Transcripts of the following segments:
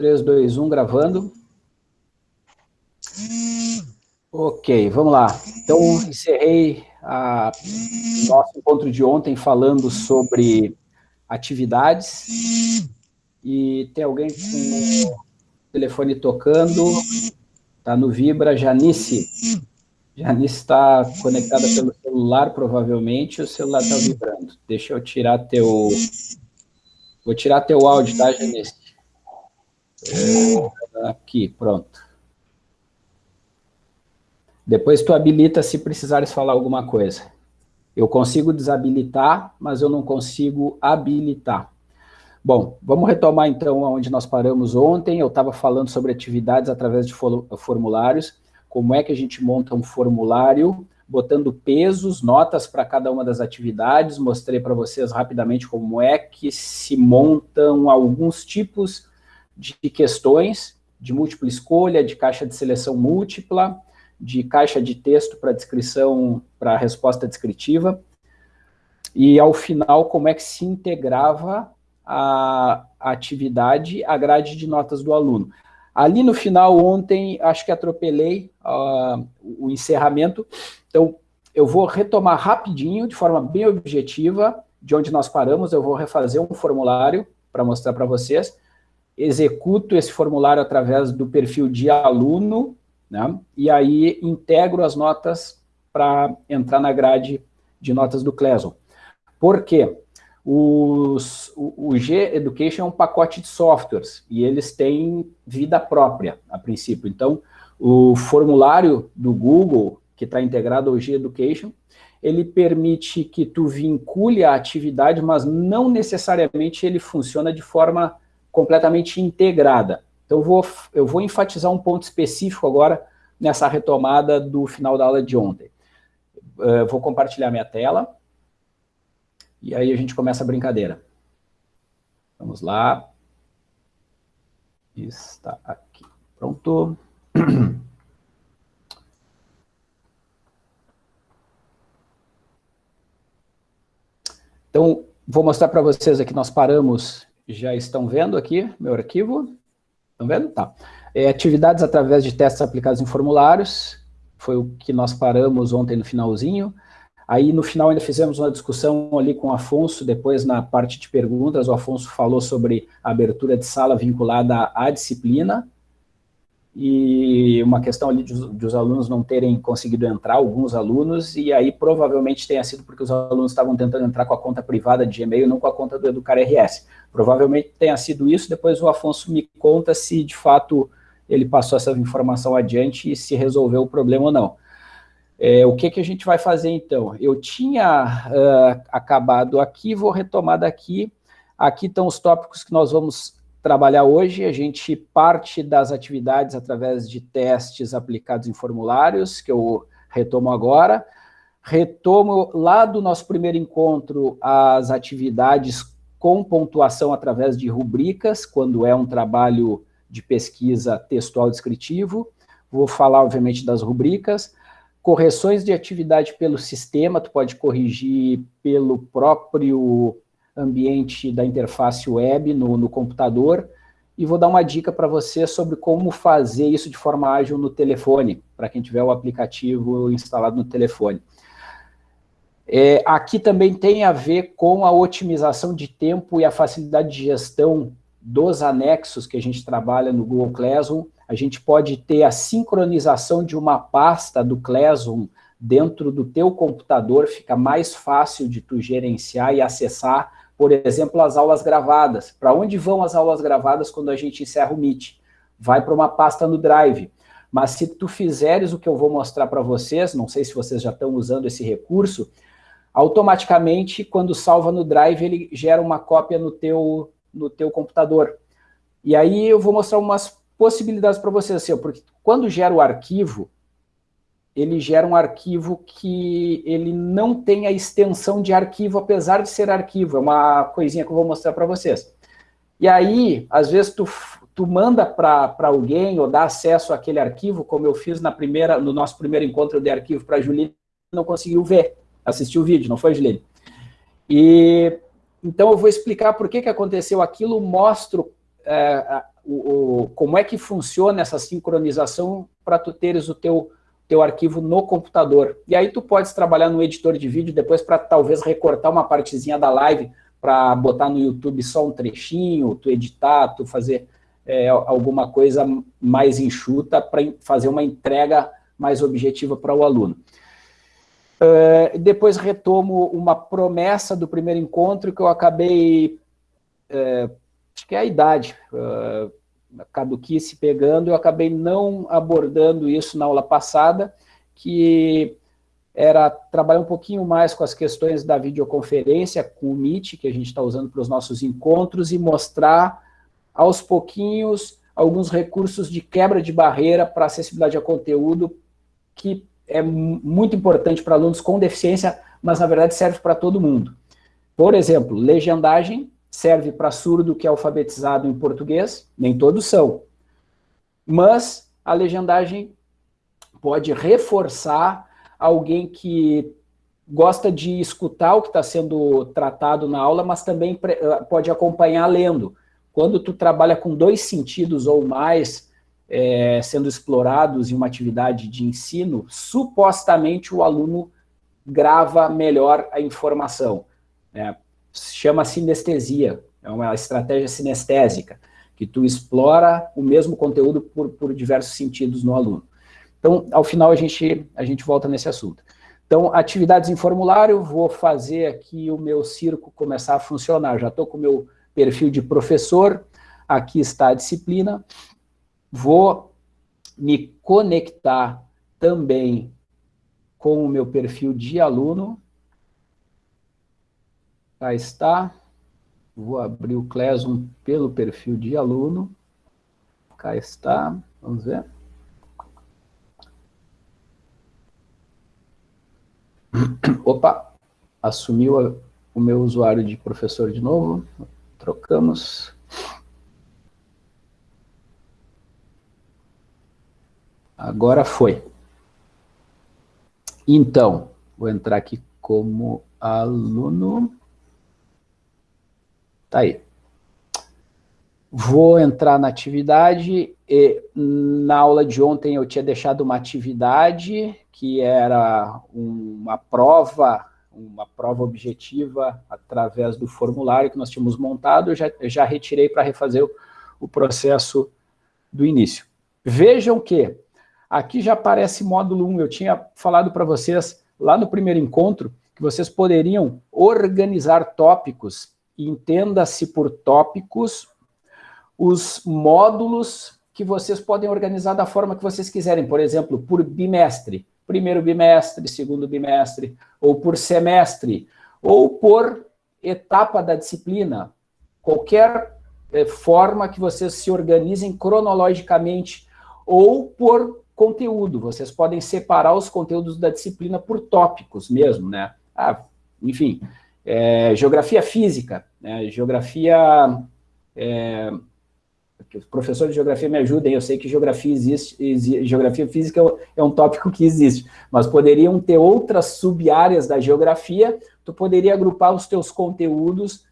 3, 2, 1, gravando. Ok, vamos lá. Então, encerrei a nosso encontro de ontem falando sobre atividades. E tem alguém com o telefone tocando. Está no Vibra, Janice. Janice está conectada pelo celular, provavelmente, o celular está vibrando. Deixa eu tirar teu... Vou tirar teu áudio, tá, Janice? Aqui, pronto. Depois tu habilita se precisares falar alguma coisa. Eu consigo desabilitar, mas eu não consigo habilitar. Bom, vamos retomar então onde nós paramos ontem. Eu estava falando sobre atividades através de formulários, como é que a gente monta um formulário, botando pesos, notas para cada uma das atividades, mostrei para vocês rapidamente como é que se montam alguns tipos de questões, de múltipla escolha, de caixa de seleção múltipla, de caixa de texto para descrição, para resposta descritiva, e ao final como é que se integrava a, atividade à grade de notas do aluno. Ali no final, ontem, acho que atropelei uh, o encerramento, então eu vou retomar rapidinho, de forma bem objetiva, de onde nós paramos, eu vou refazer um formulário para mostrar para vocês, executo esse formulário através do perfil de aluno, né? e aí integro as notas para entrar na grade de notas do Cleson. Por quê? Os, o, o G-Education é um pacote de softwares, e eles têm vida própria, a princípio. Então, o formulário do Google, que está integrado ao G-Education, ele permite que tu vincule a atividade, mas não necessariamente ele funciona de forma completamente integrada. Então, eu vou, eu vou enfatizar um ponto específico agora nessa retomada do final da aula de ontem. Uh, vou compartilhar minha tela, e aí a gente começa a brincadeira. Vamos lá. Está aqui. Pronto. Então, vou mostrar para vocês aqui, nós paramos já estão vendo aqui meu arquivo? Estão vendo? Tá. É, atividades através de testes aplicados em formulários, foi o que nós paramos ontem no finalzinho. Aí, no final, ainda fizemos uma discussão ali com o Afonso, depois na parte de perguntas, o Afonso falou sobre abertura de sala vinculada à disciplina, e uma questão ali de, de, os alunos não terem conseguido entrar, alguns alunos, e aí provavelmente tenha sido porque os alunos estavam tentando entrar com a conta privada de e-mail, não com a conta do Educar RS. Provavelmente tenha sido isso, depois o Afonso me conta se de fato ele passou essa informação adiante e se resolveu o problema ou não. É, o que, que a gente vai fazer então? Eu tinha uh, acabado aqui, vou retomar daqui. Aqui estão os tópicos que nós vamos trabalhar hoje, a gente parte das atividades através de testes aplicados em formulários, que eu retomo agora, retomo lá do nosso primeiro encontro as atividades com pontuação através de rubricas, quando é um trabalho de pesquisa textual descritivo, vou falar obviamente das rubricas, correções de atividade pelo sistema, tu pode corrigir pelo próprio ambiente da interface web no, no computador, e vou dar uma dica para você sobre como fazer isso de forma ágil no telefone, para quem tiver o aplicativo instalado no telefone. É, aqui também tem a ver com a otimização de tempo e a facilidade de gestão dos anexos que a gente trabalha no Google Classroom. A gente pode ter a sincronização de uma pasta do Classroom dentro do teu computador, fica mais fácil de tu gerenciar e acessar por exemplo, as aulas gravadas. Para onde vão as aulas gravadas quando a gente encerra o Meet? Vai para uma pasta no Drive. Mas se tu fizeres o que eu vou mostrar para vocês, não sei se vocês já estão usando esse recurso, automaticamente, quando salva no Drive, ele gera uma cópia no teu, no teu computador. E aí eu vou mostrar umas possibilidades para vocês, assim, porque quando gera o arquivo, ele gera um arquivo que ele não tem a extensão de arquivo, apesar de ser arquivo, é uma coisinha que eu vou mostrar para vocês. E aí, às vezes, tu, tu manda para alguém ou dá acesso àquele arquivo, como eu fiz na primeira, no nosso primeiro encontro de arquivo para a Juline, não conseguiu ver, assistir o vídeo, não foi, Juline? E, então, eu vou explicar por que, que aconteceu aquilo, mostro é, o, o, como é que funciona essa sincronização para tu teres o teu, teu arquivo no computador. E aí tu podes trabalhar no editor de vídeo depois para talvez recortar uma partezinha da live para botar no YouTube só um trechinho, tu editar, tu fazer é, alguma coisa mais enxuta para fazer uma entrega mais objetiva para o aluno. Uh, depois retomo uma promessa do primeiro encontro que eu acabei, uh, acho que é a idade, uh, caduquice pegando, eu acabei não abordando isso na aula passada, que era trabalhar um pouquinho mais com as questões da videoconferência, com o Meet, que a gente está usando para os nossos encontros, e mostrar aos pouquinhos alguns recursos de quebra de barreira para acessibilidade a conteúdo, que é muito importante para alunos com deficiência, mas na verdade serve para todo mundo. Por exemplo, legendagem serve para surdo que é alfabetizado em português, nem todos são. Mas a legendagem pode reforçar alguém que gosta de escutar o que está sendo tratado na aula, mas também ah, pode acompanhar lendo. Quando tu trabalha com dois sentidos ou mais é, sendo explorados em uma atividade de ensino, supostamente o aluno grava melhor a informação. Né? Chama sinestesia, é uma estratégia sinestésica, que tu explora o mesmo conteúdo por, por diversos sentidos no aluno. Então, ao final, a gente, a gente volta nesse assunto. Então, atividades em formulário, vou fazer aqui o meu circo começar a funcionar. Já estou com o meu perfil de professor, aqui está a disciplina. Vou me conectar também com o meu perfil de aluno. Cá está. Vou abrir o Classroom pelo perfil de aluno. Cá está. Vamos ver. Opa, assumiu a, o meu usuário de professor de novo. Trocamos. Agora foi. Então, vou entrar aqui como aluno. Tá aí. Vou entrar na atividade. E, na aula de ontem eu tinha deixado uma atividade que era uma prova, uma prova objetiva através do formulário que nós tínhamos montado, eu já, eu já retirei para refazer o, o processo do início. Vejam que aqui já aparece módulo 1, eu tinha falado para vocês lá no primeiro encontro que vocês poderiam organizar tópicos, entenda-se por tópicos os módulos que vocês podem organizar da forma que vocês quiserem, por exemplo, por bimestre, primeiro bimestre, segundo bimestre, ou por semestre, ou por etapa da disciplina, qualquer é, forma que vocês se organizem cronologicamente, ou por conteúdo, vocês podem separar os conteúdos da disciplina por tópicos mesmo, né? Ah, enfim, é, geografia física, né? geografia é, os professores de geografia me ajudem, eu sei que geografia existe, existe geografia física é um tópico que existe, mas poderiam ter outras sub-áreas da geografia, tu poderia agrupar os teus conteúdos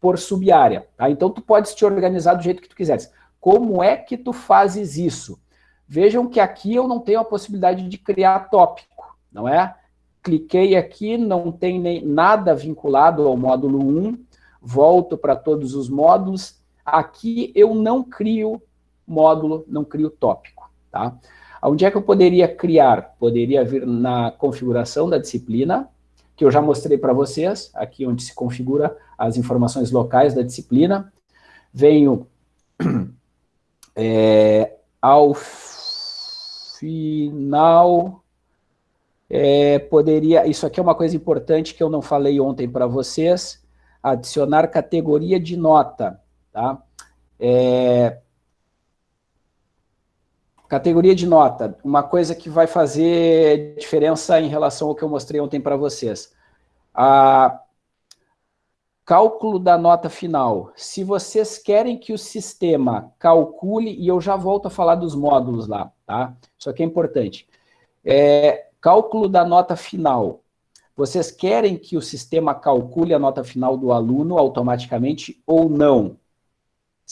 por sub-área, tá? Então tu podes te organizar do jeito que tu quiseres. Como é que tu fazes isso? Vejam que aqui eu não tenho a possibilidade de criar tópico, não é? Cliquei aqui, não tem nem nada vinculado ao módulo 1, volto para todos os módulos, Aqui eu não crio módulo, não crio tópico. Tá? Onde é que eu poderia criar? Poderia vir na configuração da disciplina, que eu já mostrei para vocês, aqui onde se configura as informações locais da disciplina. Venho é, ao final, é, poderia, isso aqui é uma coisa importante que eu não falei ontem para vocês, adicionar categoria de nota. Tá? É... Categoria de nota, uma coisa que vai fazer diferença em relação ao que eu mostrei ontem para vocês. A... Cálculo da nota final. Se vocês querem que o sistema calcule, e eu já volto a falar dos módulos lá, tá? Isso aqui é importante. É, cálculo da nota final. Vocês querem que o sistema calcule a nota final do aluno automaticamente ou não?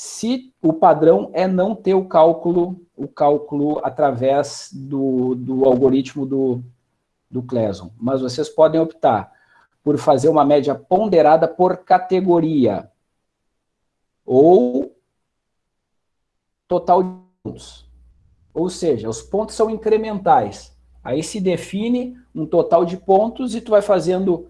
se o padrão é não ter o cálculo, o cálculo através do, do algoritmo do, do Cleson. Mas vocês podem optar por fazer uma média ponderada por categoria. Ou total de pontos. Ou seja, os pontos são incrementais. Aí se define um total de pontos e tu vai fazendo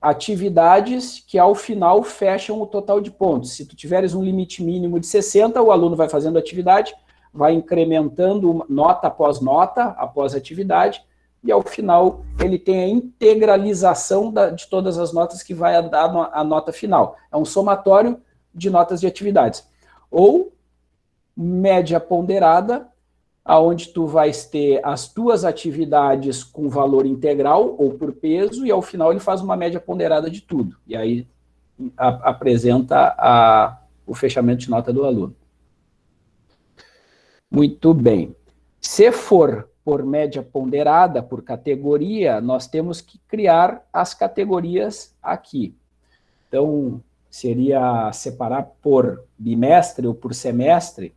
atividades que ao final fecham o total de pontos. Se tu tiveres um limite mínimo de 60, o aluno vai fazendo atividade, vai incrementando nota após nota, após atividade, e ao final ele tem a integralização da, de todas as notas que vai dar a nota final. É um somatório de notas de atividades. Ou média ponderada, aonde tu vais ter as tuas atividades com valor integral ou por peso, e ao final ele faz uma média ponderada de tudo. E aí a, apresenta a, o fechamento de nota do aluno. Muito bem. Se for por média ponderada, por categoria, nós temos que criar as categorias aqui. Então, seria separar por bimestre ou por semestre,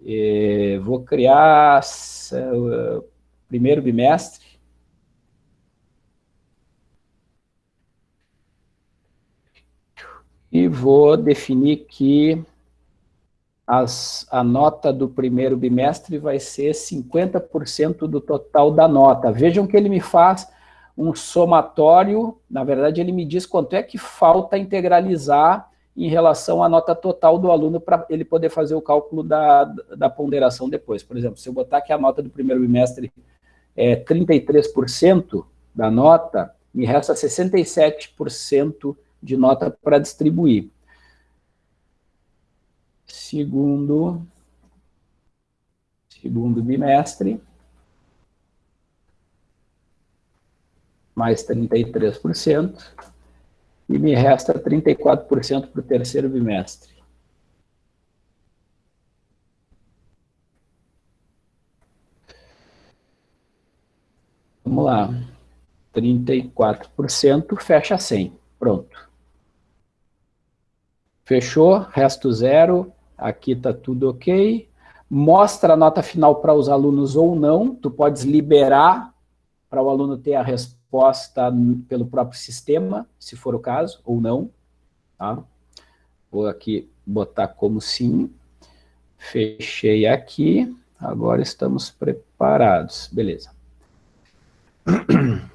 e vou criar uh, primeiro bimestre. E vou definir que as, a nota do primeiro bimestre vai ser 50% do total da nota. Vejam que ele me faz um somatório, na verdade ele me diz quanto é que falta integralizar em relação à nota total do aluno para ele poder fazer o cálculo da, da ponderação depois. Por exemplo, se eu botar que a nota do primeiro bimestre é 33% da nota, me resta 67% de nota para distribuir. Segundo, segundo bimestre, mais 33%, e me resta 34% para o terceiro bimestre. Vamos lá. 34% fecha 100. Pronto. Fechou, resto zero, aqui está tudo ok. Mostra a nota final para os alunos ou não, tu podes liberar para o aluno ter a resposta resposta pelo próprio sistema, se for o caso, ou não. Tá? Vou aqui botar como sim. Fechei aqui. Agora estamos preparados. Beleza.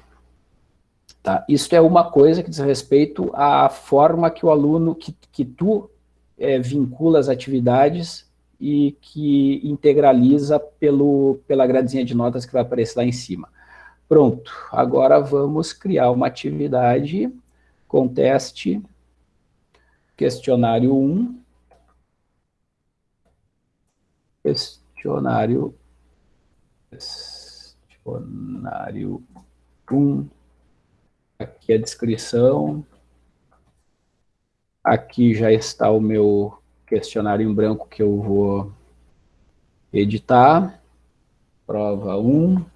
Tá, isso é uma coisa que diz respeito à forma que o aluno, que, que tu é, vincula as atividades e que integraliza pelo, pela gradezinha de notas que vai aparecer lá em cima. Pronto, agora vamos criar uma atividade com teste questionário 1, questionário, questionário 1, aqui a descrição, aqui já está o meu questionário em branco que eu vou editar, prova 1,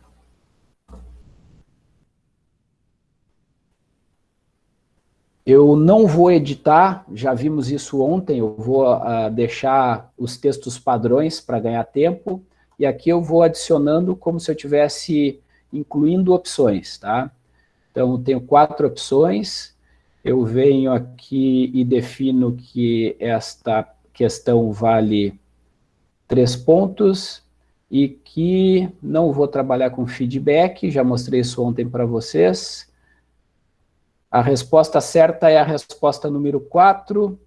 Eu não vou editar, já vimos isso ontem, eu vou uh, deixar os textos padrões para ganhar tempo, e aqui eu vou adicionando como se eu tivesse incluindo opções, tá? Então, eu tenho quatro opções, eu venho aqui e defino que esta questão vale três pontos, e que não vou trabalhar com feedback, já mostrei isso ontem para vocês, a resposta certa é a resposta número 4.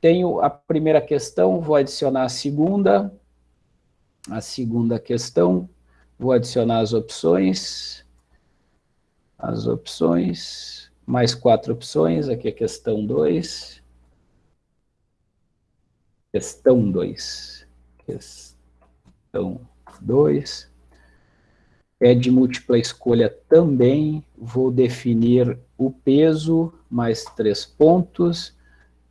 Tenho a primeira questão, vou adicionar a segunda. A segunda questão, vou adicionar as opções. As opções, mais quatro opções, aqui é questão 2. Questão 2. Questão 2 é de múltipla escolha também, vou definir o peso, mais três pontos,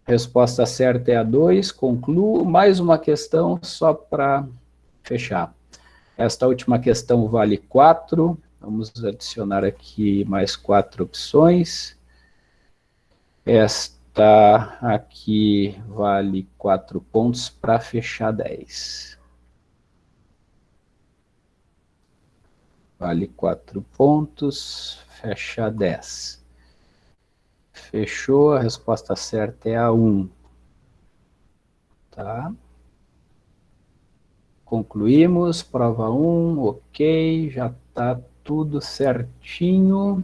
resposta certa é a 2, concluo, mais uma questão só para fechar. Esta última questão vale 4, vamos adicionar aqui mais quatro opções. Esta aqui vale 4 pontos para fechar 10. Vale 4 pontos, fecha 10. Fechou, a resposta certa é a 1. Tá? Concluímos, prova 1, ok, já está tudo certinho.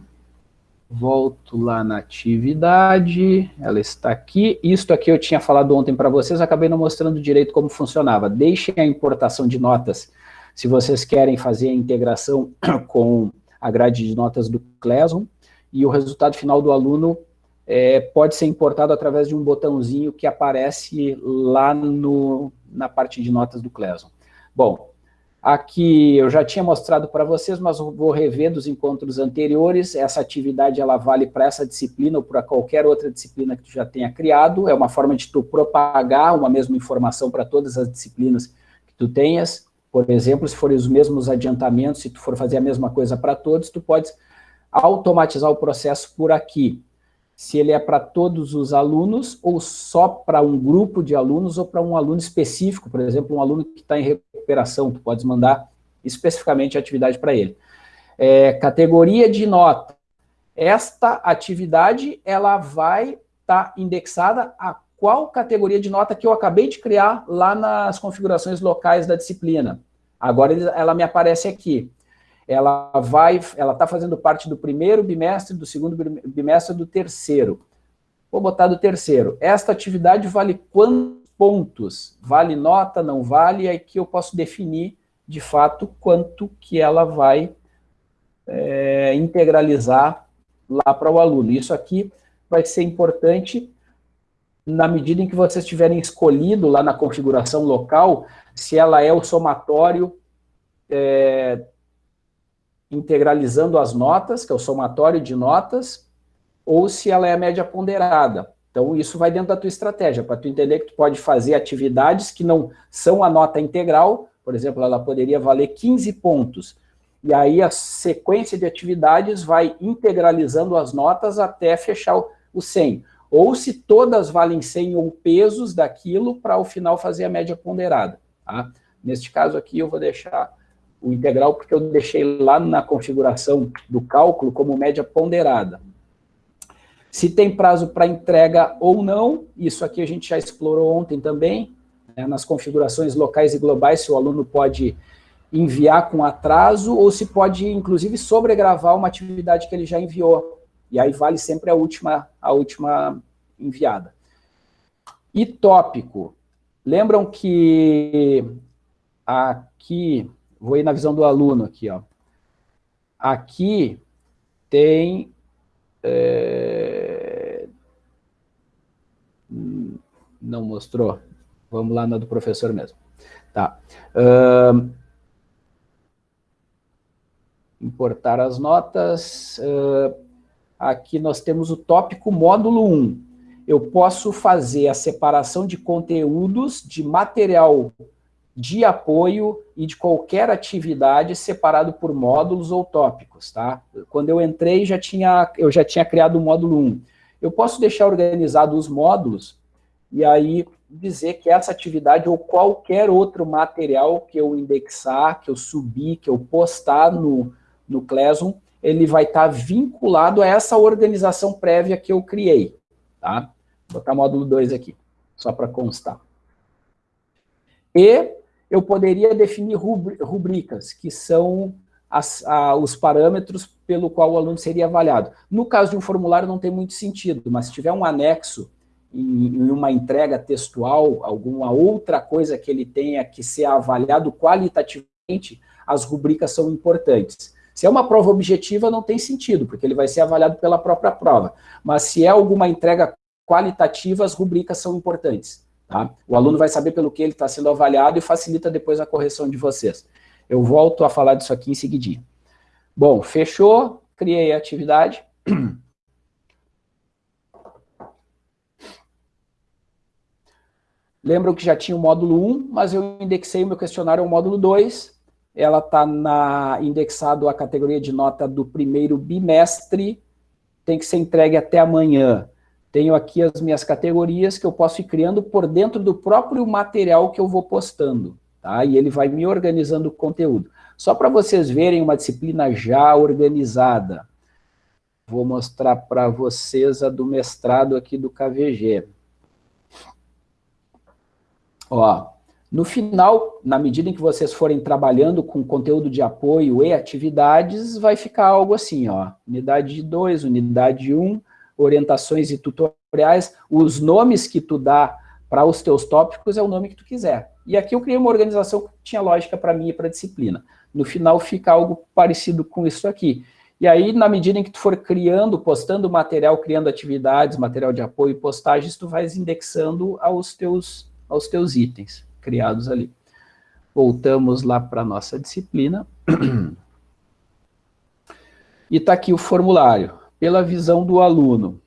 Volto lá na atividade, ela está aqui. Isto aqui eu tinha falado ontem para vocês, acabei não mostrando direito como funcionava. Deixem a importação de notas, se vocês querem fazer a integração com a grade de notas do Classroom, e o resultado final do aluno é, pode ser importado através de um botãozinho que aparece lá no, na parte de notas do Classroom. Bom, Aqui eu já tinha mostrado para vocês, mas vou rever dos encontros anteriores. Essa atividade ela vale para essa disciplina ou para qualquer outra disciplina que tu já tenha criado. É uma forma de tu propagar uma mesma informação para todas as disciplinas que tu tenhas. Por exemplo, se forem os mesmos adiantamentos, se tu for fazer a mesma coisa para todos, tu podes automatizar o processo por aqui se ele é para todos os alunos ou só para um grupo de alunos ou para um aluno específico, por exemplo, um aluno que está em recuperação, tu pode mandar especificamente a atividade para ele. É, categoria de nota. Esta atividade, ela vai estar tá indexada a qual categoria de nota que eu acabei de criar lá nas configurações locais da disciplina. Agora ela me aparece aqui ela vai, ela está fazendo parte do primeiro bimestre, do segundo bimestre, do terceiro. Vou botar do terceiro. Esta atividade vale quantos pontos? Vale nota, não vale? Aqui eu posso definir, de fato, quanto que ela vai é, integralizar lá para o aluno. Isso aqui vai ser importante na medida em que vocês tiverem escolhido lá na configuração local, se ela é o somatório é, integralizando as notas, que é o somatório de notas, ou se ela é a média ponderada. Então, isso vai dentro da tua estratégia, para tu entender que tu pode fazer atividades que não são a nota integral, por exemplo, ela poderia valer 15 pontos, e aí a sequência de atividades vai integralizando as notas até fechar o 100. Ou se todas valem 100 ou pesos daquilo, para ao final fazer a média ponderada. Tá? Neste caso aqui, eu vou deixar o integral porque eu deixei lá na configuração do cálculo como média ponderada. Se tem prazo para entrega ou não, isso aqui a gente já explorou ontem também, né, nas configurações locais e globais, se o aluno pode enviar com atraso ou se pode, inclusive, sobregravar uma atividade que ele já enviou. E aí vale sempre a última, a última enviada. E tópico. Lembram que aqui Vou ir na visão do aluno aqui, ó. Aqui tem... É... Não mostrou? Vamos lá na do professor mesmo. Tá. Importar as notas. Uh... Aqui nós temos o tópico módulo 1. Eu posso fazer a separação de conteúdos de material de apoio e de qualquer atividade separado por módulos ou tópicos, tá? Quando eu entrei, já tinha, eu já tinha criado o módulo 1. Eu posso deixar organizado os módulos e aí dizer que essa atividade ou qualquer outro material que eu indexar, que eu subir, que eu postar no, no Classroom, ele vai estar tá vinculado a essa organização prévia que eu criei, tá? Vou botar módulo 2 aqui, só para constar. E eu poderia definir rubricas, que são as, a, os parâmetros pelo qual o aluno seria avaliado. No caso de um formulário não tem muito sentido, mas se tiver um anexo em, em uma entrega textual, alguma outra coisa que ele tenha que ser avaliado qualitativamente, as rubricas são importantes. Se é uma prova objetiva, não tem sentido, porque ele vai ser avaliado pela própria prova. Mas se é alguma entrega qualitativa, as rubricas são importantes. Tá? O aluno vai saber pelo que ele está sendo avaliado e facilita depois a correção de vocês. Eu volto a falar disso aqui em seguidinho. Bom, fechou, criei a atividade. Lembram que já tinha o módulo 1, mas eu indexei o meu questionário ao módulo 2. Ela está indexado a categoria de nota do primeiro bimestre, tem que ser entregue até amanhã. Tenho aqui as minhas categorias que eu posso ir criando por dentro do próprio material que eu vou postando, tá? E ele vai me organizando o conteúdo. Só para vocês verem uma disciplina já organizada, vou mostrar para vocês a do mestrado aqui do KVG. Ó, no final, na medida em que vocês forem trabalhando com conteúdo de apoio e atividades, vai ficar algo assim, ó, unidade 2, unidade 1, um, orientações e tutoriais, os nomes que tu dá para os teus tópicos é o nome que tu quiser. E aqui eu criei uma organização que tinha lógica para mim e para a disciplina. No final fica algo parecido com isso aqui. E aí, na medida em que tu for criando, postando material, criando atividades, material de apoio e postagens, tu vais indexando aos teus, aos teus itens criados ali. Voltamos lá para a nossa disciplina. E está aqui o formulário, pela visão do aluno.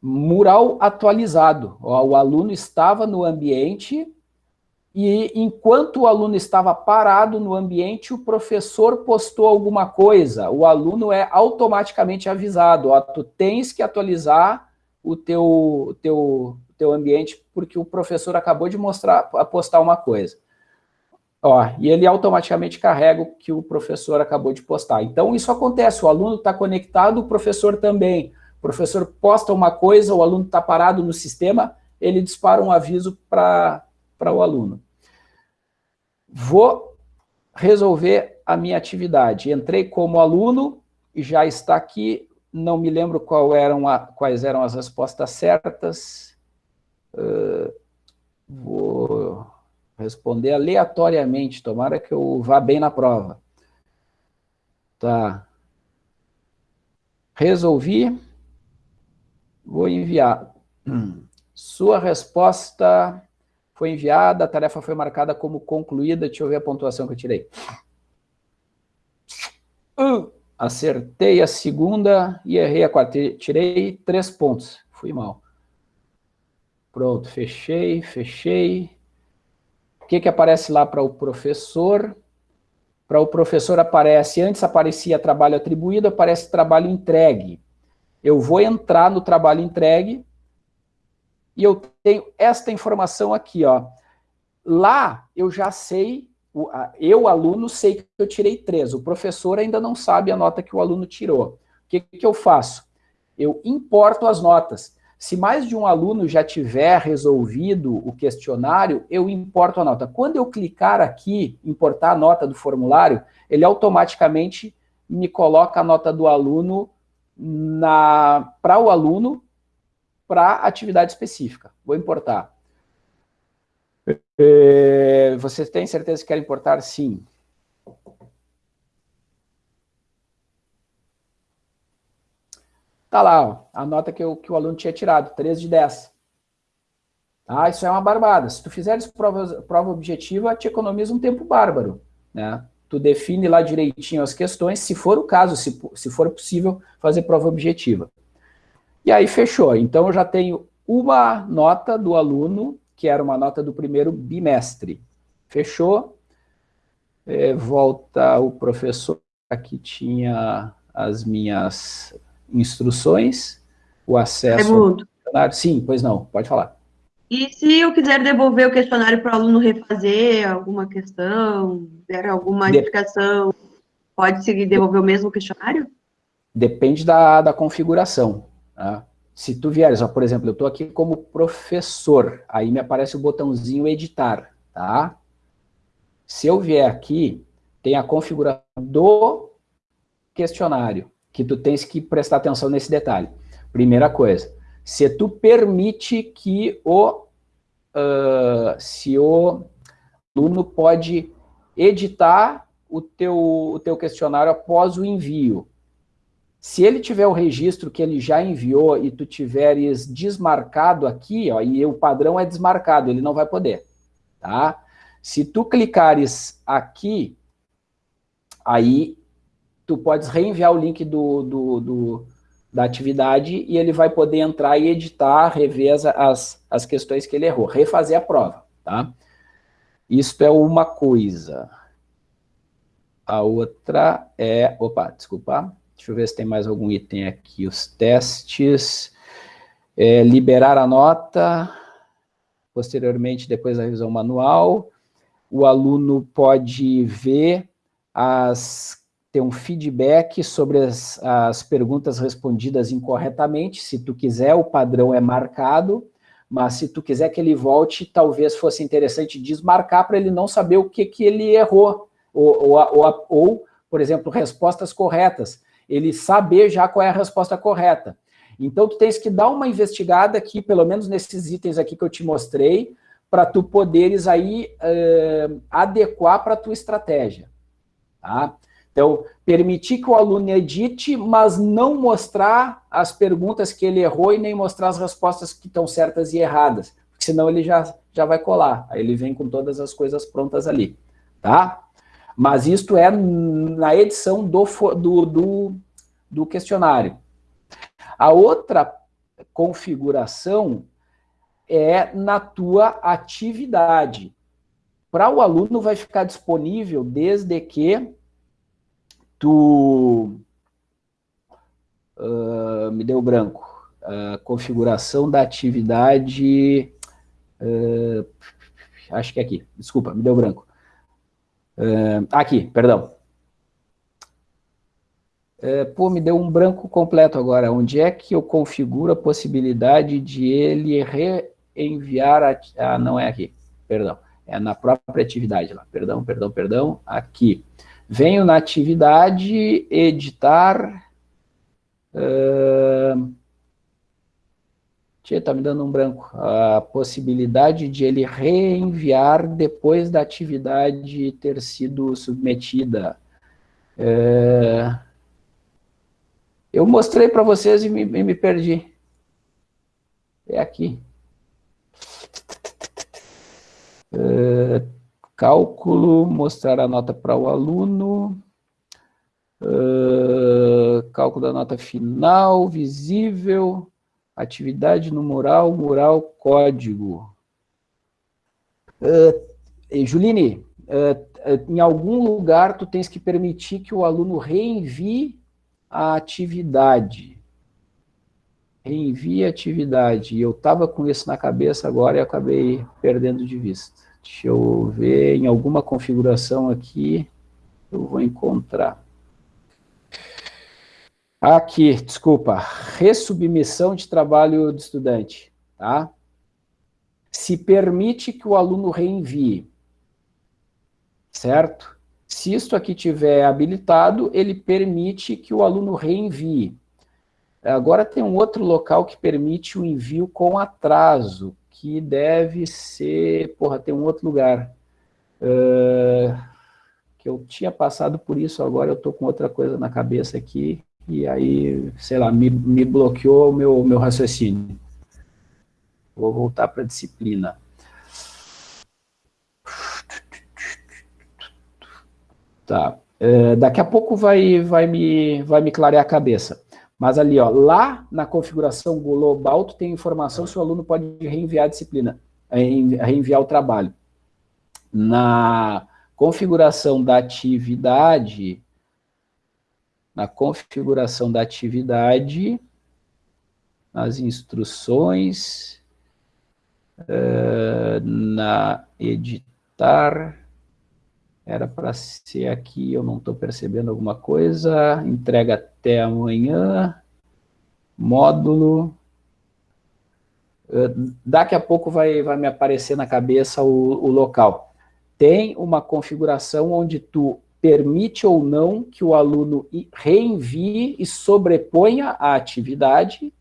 Mural atualizado. O aluno estava no ambiente e enquanto o aluno estava parado no ambiente, o professor postou alguma coisa. O aluno é automaticamente avisado. Ó, tu tens que atualizar o teu, teu, teu ambiente porque o professor acabou de mostrar, postar uma coisa. Ó, e ele automaticamente carrega o que o professor acabou de postar. Então, isso acontece, o aluno está conectado, o professor também. O professor posta uma coisa, o aluno está parado no sistema, ele dispara um aviso para o aluno. Vou resolver a minha atividade. Entrei como aluno, e já está aqui, não me lembro qual eram a, quais eram as respostas certas, Uh, vou responder aleatoriamente, tomara que eu vá bem na prova. Tá. Resolvi. Vou enviar. Sua resposta foi enviada, a tarefa foi marcada como concluída. Deixa eu ver a pontuação que eu tirei. Uh, acertei a segunda e errei a quarta. Tirei três pontos. Fui mal. Pronto, fechei, fechei. Que, que aparece lá para o professor? Para o professor aparece, antes aparecia trabalho atribuído, aparece trabalho entregue. Eu vou entrar no trabalho entregue e eu tenho esta informação aqui, ó. Lá eu já sei, eu, aluno, sei que eu tirei três. O professor ainda não sabe a nota que o aluno tirou. O que, que eu faço? Eu importo as notas. Se mais de um aluno já tiver resolvido o questionário, eu importo a nota. Quando eu clicar aqui, importar a nota do formulário, ele automaticamente me coloca a nota do aluno para o aluno, para atividade específica. Vou importar. É, vocês têm certeza que querem importar? Sim. Tá lá, ó, a nota que, eu, que o aluno tinha tirado, 3 de 10. Ah, isso é uma barbada. Se tu fizeres prova, prova objetiva, te economiza um tempo bárbaro. Né? Tu define lá direitinho as questões, se for o caso, se, se for possível, fazer prova objetiva. E aí fechou. Então eu já tenho uma nota do aluno, que era uma nota do primeiro bimestre. Fechou. É, volta o professor, aqui tinha as minhas instruções, o acesso ao questionário. Sim, pois não, pode falar. E se eu quiser devolver o questionário para o aluno refazer alguma questão, der alguma de... explicação, pode seguir devolver o mesmo questionário? Depende da, da configuração. Tá? Se tu vieres, ó, por exemplo, eu estou aqui como professor, aí me aparece o botãozinho editar, tá? Se eu vier aqui, tem a configuração do questionário que tu tens que prestar atenção nesse detalhe. Primeira coisa, se tu permite que o, uh, se o aluno pode editar o teu, o teu questionário após o envio. Se ele tiver o registro que ele já enviou e tu tiveres desmarcado aqui, ó, e o padrão é desmarcado, ele não vai poder, tá? Se tu clicares aqui, aí tu podes reenviar o link do, do, do, da atividade e ele vai poder entrar e editar, rever as, as, as questões que ele errou, refazer a prova, tá? Isso é uma coisa. A outra é... Opa, desculpa. Deixa eu ver se tem mais algum item aqui. Os testes. É, liberar a nota. Posteriormente, depois da revisão manual. O aluno pode ver as ter um feedback sobre as, as perguntas respondidas incorretamente, se tu quiser, o padrão é marcado, mas se tu quiser que ele volte, talvez fosse interessante desmarcar para ele não saber o que, que ele errou, ou, ou, ou, ou, por exemplo, respostas corretas, ele saber já qual é a resposta correta. Então, tu tens que dar uma investigada aqui, pelo menos nesses itens aqui que eu te mostrei, para tu poderes aí uh, adequar para a tua estratégia. Tá? Então, permitir que o aluno edite, mas não mostrar as perguntas que ele errou e nem mostrar as respostas que estão certas e erradas, porque senão ele já, já vai colar, aí ele vem com todas as coisas prontas ali, tá? Mas isto é na edição do, do, do, do questionário. A outra configuração é na tua atividade. Para o aluno vai ficar disponível desde que tu uh, me deu branco. Uh, configuração da atividade, uh, acho que é aqui, desculpa, me deu branco. aqui, perdão. pô, me deu um branco completo agora. Onde é que eu configuro a possibilidade de ele reenviar a... Ah, não é aqui, perdão. É na própria atividade lá. Perdão, perdão, perdão. Aqui. Venho na atividade, editar. Uh, tá me dando um branco. A possibilidade de ele reenviar depois da atividade ter sido submetida. Eu mostrei para vocês e me, me perdi. É aqui. Uh, Cálculo, mostrar a nota para o aluno. Uh, cálculo da nota final, visível. Atividade no mural, mural, código. Uh, Juline, uh, em algum lugar tu tens que permitir que o aluno reenvie a atividade. Reenvie a atividade. Eu estava com isso na cabeça agora e acabei perdendo de vista. Deixa eu ver, em alguma configuração aqui, eu vou encontrar. Aqui, desculpa, ressubmissão de trabalho do estudante, tá? Se permite que o aluno reenvie, certo? Se isso aqui tiver habilitado, ele permite que o aluno reenvie. Agora tem um outro local que permite o envio com atraso, que deve ser... Porra, tem um outro lugar. Uh, que eu tinha passado por isso, agora eu estou com outra coisa na cabeça aqui, e aí, sei lá, me, me bloqueou o meu, meu raciocínio. Vou voltar para a disciplina. Tá. Uh, daqui a pouco vai, vai, me, vai me clarear a cabeça. Mas ali, ó, lá na configuração global, tu tem informação se o aluno pode reenviar a disciplina, eh, reenviar o trabalho. Na configuração da atividade, na configuração da atividade, nas instruções, uh, na editar, era para ser aqui, eu não estou percebendo alguma coisa. Entrega até amanhã. Módulo. Eh, daqui a pouco vai, vai me aparecer na cabeça o, o local. Tem uma configuração onde tu permite ou não que o aluno reenvie e sobreponha a atividade,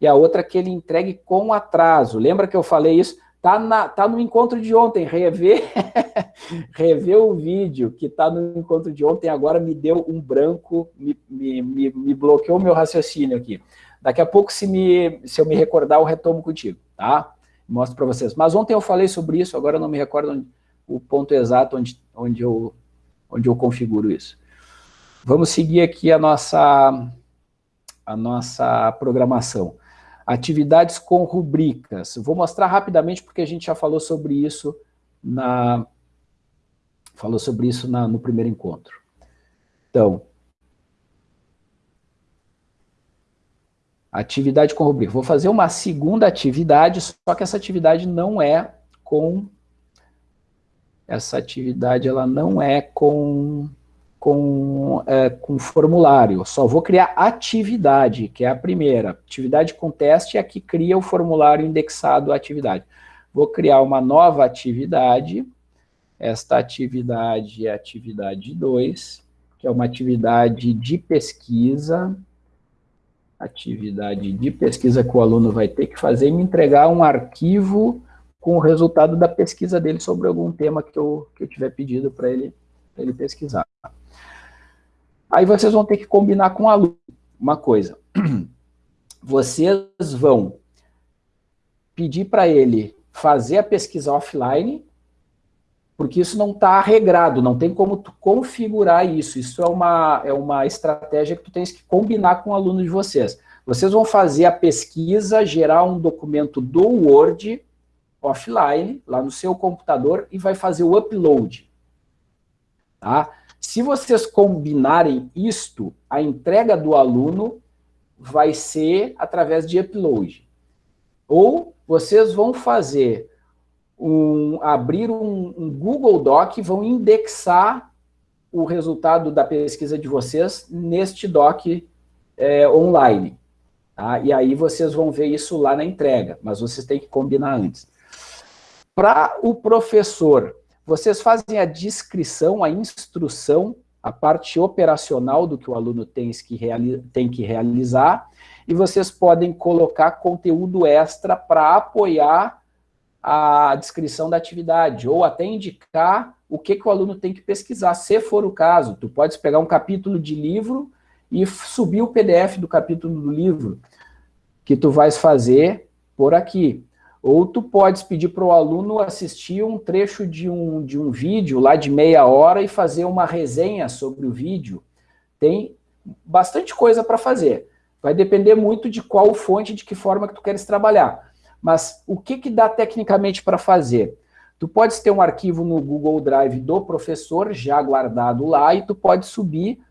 e a outra que ele entregue com atraso. Lembra que eu falei isso? Tá, na, tá no encontro de ontem, rever, rever o vídeo que tá no encontro de ontem, agora me deu um branco, me, me, me, me bloqueou meu raciocínio aqui. Daqui a pouco, se, me, se eu me recordar, eu retomo contigo, tá? Mostro para vocês. Mas ontem eu falei sobre isso, agora eu não me recordo onde, o ponto exato onde, onde, eu, onde eu configuro isso. Vamos seguir aqui a nossa, a nossa programação. Atividades com rubricas. Vou mostrar rapidamente porque a gente já falou sobre isso na falou sobre isso na, no primeiro encontro. Então, atividade com rubrica. Vou fazer uma segunda atividade, só que essa atividade não é com essa atividade ela não é com com, é, com formulário. Só vou criar atividade, que é a primeira. Atividade com teste é a que cria o formulário indexado à atividade. Vou criar uma nova atividade. Esta atividade é atividade 2, que é uma atividade de pesquisa. Atividade de pesquisa que o aluno vai ter que fazer e me entregar um arquivo com o resultado da pesquisa dele sobre algum tema que eu, que eu tiver pedido para ele, ele pesquisar. Aí vocês vão ter que combinar com o aluno uma coisa. Vocês vão pedir para ele fazer a pesquisa offline, porque isso não está regrado, não tem como tu configurar isso. Isso é uma, é uma estratégia que tu tens que combinar com o aluno de vocês. Vocês vão fazer a pesquisa, gerar um documento do Word offline, lá no seu computador, e vai fazer o upload. Tá? Se vocês combinarem isto, a entrega do aluno vai ser através de upload. Ou vocês vão fazer um, abrir um, um Google Doc, vão indexar o resultado da pesquisa de vocês neste doc é, online. Tá? E aí vocês vão ver isso lá na entrega, mas vocês têm que combinar antes. Para o professor vocês fazem a descrição, a instrução, a parte operacional do que o aluno tem que, tem que realizar, e vocês podem colocar conteúdo extra para apoiar a descrição da atividade, ou até indicar o que, que o aluno tem que pesquisar, se for o caso. Tu podes pegar um capítulo de livro e subir o PDF do capítulo do livro, que tu vais fazer por aqui. Ou tu podes pedir para o aluno assistir um trecho de um, de um vídeo lá de meia hora e fazer uma resenha sobre o vídeo. Tem bastante coisa para fazer. Vai depender muito de qual fonte, de que forma que tu queres trabalhar. Mas o que, que dá tecnicamente para fazer? Tu podes ter um arquivo no Google Drive do professor já guardado lá e tu pode subir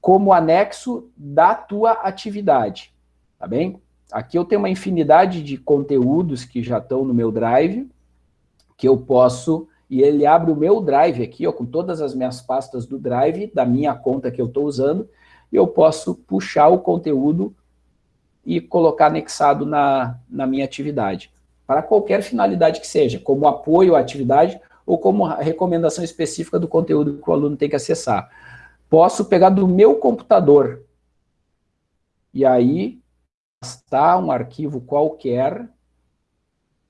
como anexo da tua atividade, tá bem? Aqui eu tenho uma infinidade de conteúdos que já estão no meu Drive, que eu posso... E ele abre o meu Drive aqui, ó, com todas as minhas pastas do Drive, da minha conta que eu estou usando, e eu posso puxar o conteúdo e colocar anexado na, na minha atividade. Para qualquer finalidade que seja, como apoio à atividade ou como recomendação específica do conteúdo que o aluno tem que acessar. Posso pegar do meu computador, e aí arrastar um arquivo qualquer,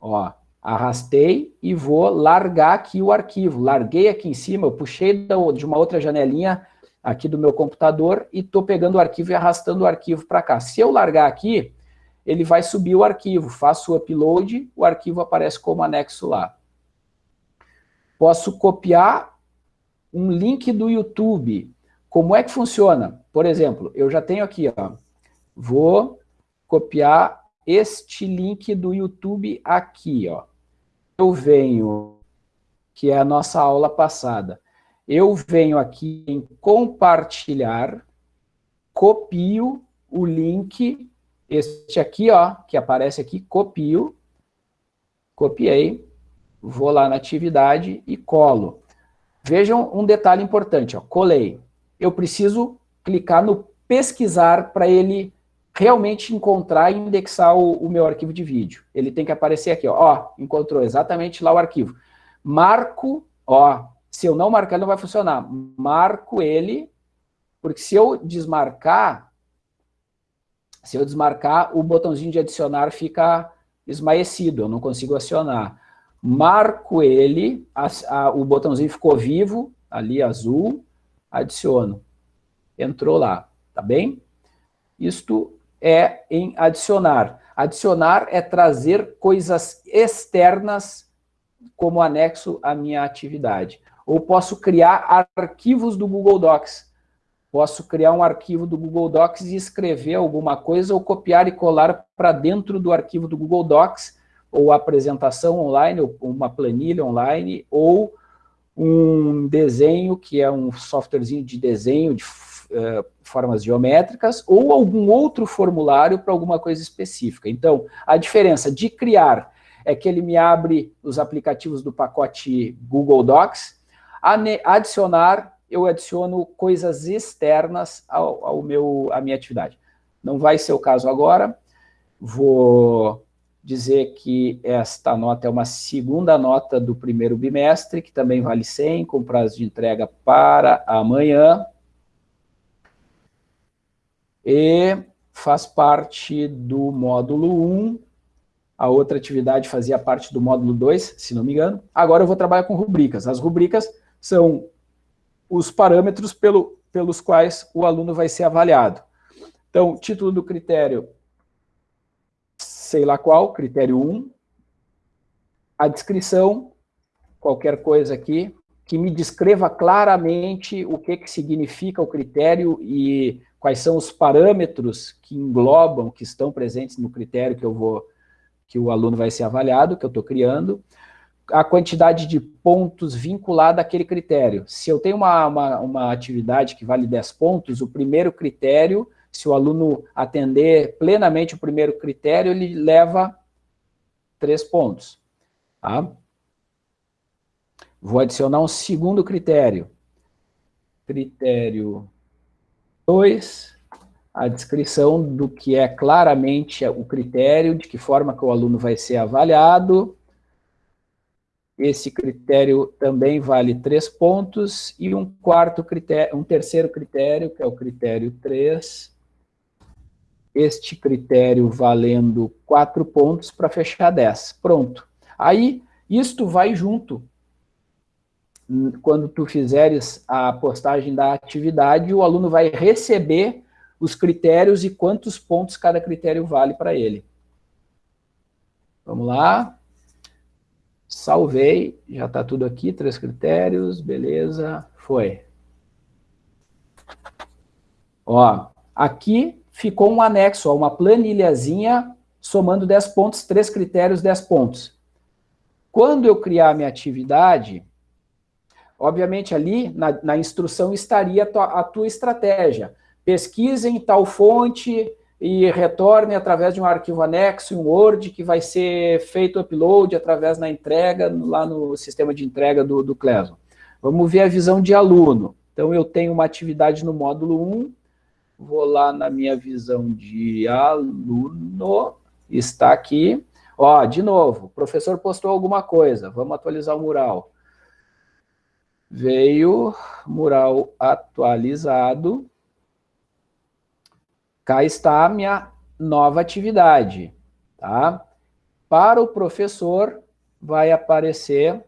ó, arrastei e vou largar aqui o arquivo. Larguei aqui em cima, eu puxei de uma outra janelinha aqui do meu computador e estou pegando o arquivo e arrastando o arquivo para cá. Se eu largar aqui, ele vai subir o arquivo, faço o upload, o arquivo aparece como anexo lá. Posso copiar um link do YouTube. Como é que funciona? Por exemplo, eu já tenho aqui, ó, vou copiar este link do YouTube aqui, ó. Eu venho, que é a nossa aula passada, eu venho aqui em compartilhar, copio o link, este aqui, ó, que aparece aqui, copio, copiei, vou lá na atividade e colo. Vejam um detalhe importante, ó, colei. Eu preciso clicar no pesquisar para ele realmente encontrar e indexar o, o, meu arquivo de vídeo. Ele tem que aparecer aqui, ó, ó, encontrou exatamente lá o arquivo. Marco, ó, se eu não marcar, não vai funcionar. Marco ele, porque se eu desmarcar, se eu desmarcar, o botãozinho de adicionar fica esmaecido, eu não consigo acionar. Marco ele, a, a, o botãozinho ficou vivo, ali azul, adiciono. Entrou lá, tá bem? Isto é em adicionar. Adicionar é trazer coisas externas como anexo à minha atividade. Ou posso criar arquivos do Google Docs. Posso criar um arquivo do Google Docs e escrever alguma coisa ou copiar e colar para dentro do arquivo do Google Docs, ou apresentação online, ou uma planilha online, ou um desenho, que é um softwarezinho de desenho, de uh, formas geométricas ou algum outro formulário para alguma coisa específica. Então, a diferença de criar é que ele me abre os aplicativos do pacote Google Docs, adicionar, eu adiciono coisas externas ao, ao meu, à minha atividade. Não vai ser o caso agora, vou dizer que esta nota é uma segunda nota do primeiro bimestre, que também vale 100, com prazo de entrega para amanhã. E faz parte do módulo 1. A outra atividade fazia parte do módulo 2, se não me engano. Agora eu vou trabalhar com rubricas. As rubricas são os parâmetros pelo, pelos quais o aluno vai ser avaliado. Então, título do critério sei lá qual, critério 1, a descrição, qualquer coisa aqui, que me descreva claramente o que, que significa o critério e quais são os parâmetros que englobam, que estão presentes no critério que eu vou, que o aluno vai ser avaliado, que eu estou criando, a quantidade de pontos vinculada àquele critério. Se eu tenho uma, uma, uma atividade que vale 10 pontos, o primeiro critério se o aluno atender plenamente o primeiro critério, ele leva três pontos. Tá? Vou adicionar um segundo critério. Critério 2, a descrição do que é claramente o critério, de que forma que o aluno vai ser avaliado. Esse critério também vale três pontos, e um quarto critério, um terceiro critério, que é o critério 3, este critério valendo 4 pontos para fechar 10. Pronto. Aí, isto vai junto. Quando tu fizeres a postagem da atividade, o aluno vai receber os critérios e quantos pontos cada critério vale para ele. Vamos lá. Salvei, já está tudo aqui, três critérios, beleza, foi. Ó, aqui ficou um anexo, uma planilhazinha somando 10 pontos, três critérios, 10 pontos. Quando eu criar minha atividade, obviamente ali na, na instrução estaria a tua, a tua estratégia. Pesquise em tal fonte e retorne através de um arquivo anexo, um Word, que vai ser feito upload através da entrega, lá no sistema de entrega do, do Cleson. Vamos ver a visão de aluno. Então, eu tenho uma atividade no módulo 1, Vou lá na minha visão de aluno, está aqui. Ó, de novo, o professor postou alguma coisa, vamos atualizar o mural. Veio mural atualizado. Cá está a minha nova atividade, tá? Para o professor, vai aparecer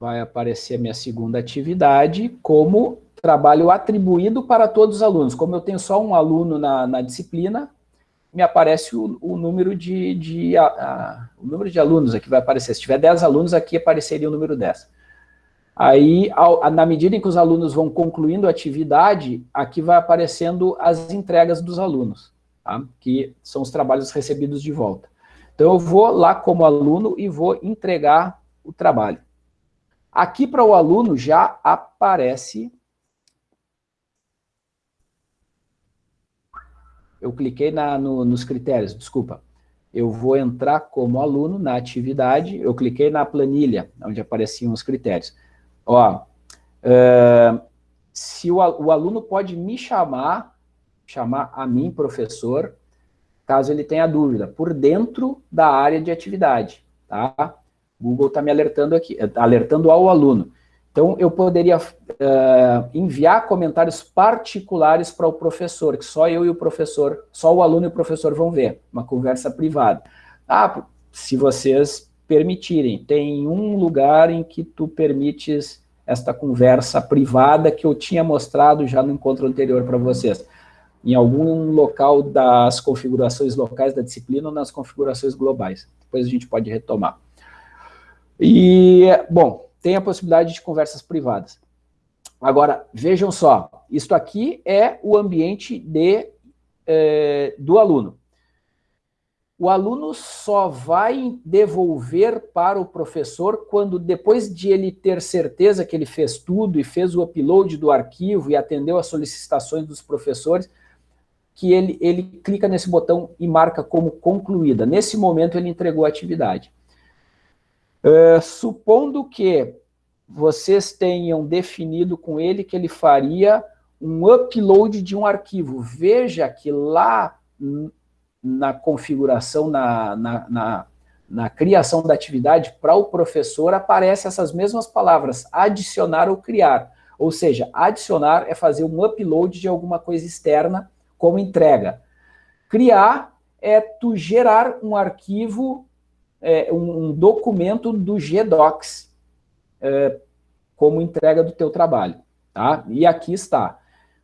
vai aparecer a minha segunda atividade como trabalho atribuído para todos os alunos. Como eu tenho só um aluno na, na disciplina, me aparece o, o número de, de a, a, o número de alunos aqui vai aparecer. Se tiver 10 alunos, aqui apareceria o número 10. Aí, ao, na medida em que os alunos vão concluindo a atividade, aqui vai aparecendo as entregas dos alunos, tá? que são os trabalhos recebidos de volta. Então, eu vou lá como aluno e vou entregar o trabalho. Aqui para o aluno já aparece eu cliquei na, no, nos critérios, desculpa. Eu vou entrar como aluno na atividade, eu cliquei na planilha, onde apareciam os critérios. Ó, uh, se o, o aluno pode me chamar, chamar a mim, professor, caso ele tenha dúvida, por dentro da área de atividade, tá? Google está me alertando aqui, alertando ao aluno. Então, eu poderia uh, enviar comentários particulares para o professor, que só eu e o professor, só o aluno e o professor vão ver, uma conversa privada. Ah, se vocês permitirem, tem um lugar em que tu permites esta conversa privada que eu tinha mostrado já no encontro anterior para vocês. Em algum local das configurações locais da disciplina ou nas configurações globais. Depois a gente pode retomar. E, bom, tem a possibilidade de conversas privadas. Agora, vejam só, isto aqui é o ambiente de, é, do aluno. O aluno só vai devolver para o professor quando, depois de ele ter certeza que ele fez tudo e fez o upload do arquivo e atendeu às solicitações dos professores, que ele, ele clica nesse botão e marca como concluída. Nesse momento, ele entregou a atividade. Uh, supondo que vocês tenham definido com ele que ele faria um upload de um arquivo. Veja que lá na configuração, na, na, na, na criação da atividade, para o professor, aparecem essas mesmas palavras, adicionar ou criar. Ou seja, adicionar é fazer um upload de alguma coisa externa como entrega. Criar é tu gerar um arquivo, é, um, documento do GDocs é, como entrega do teu trabalho. Tá? E aqui está.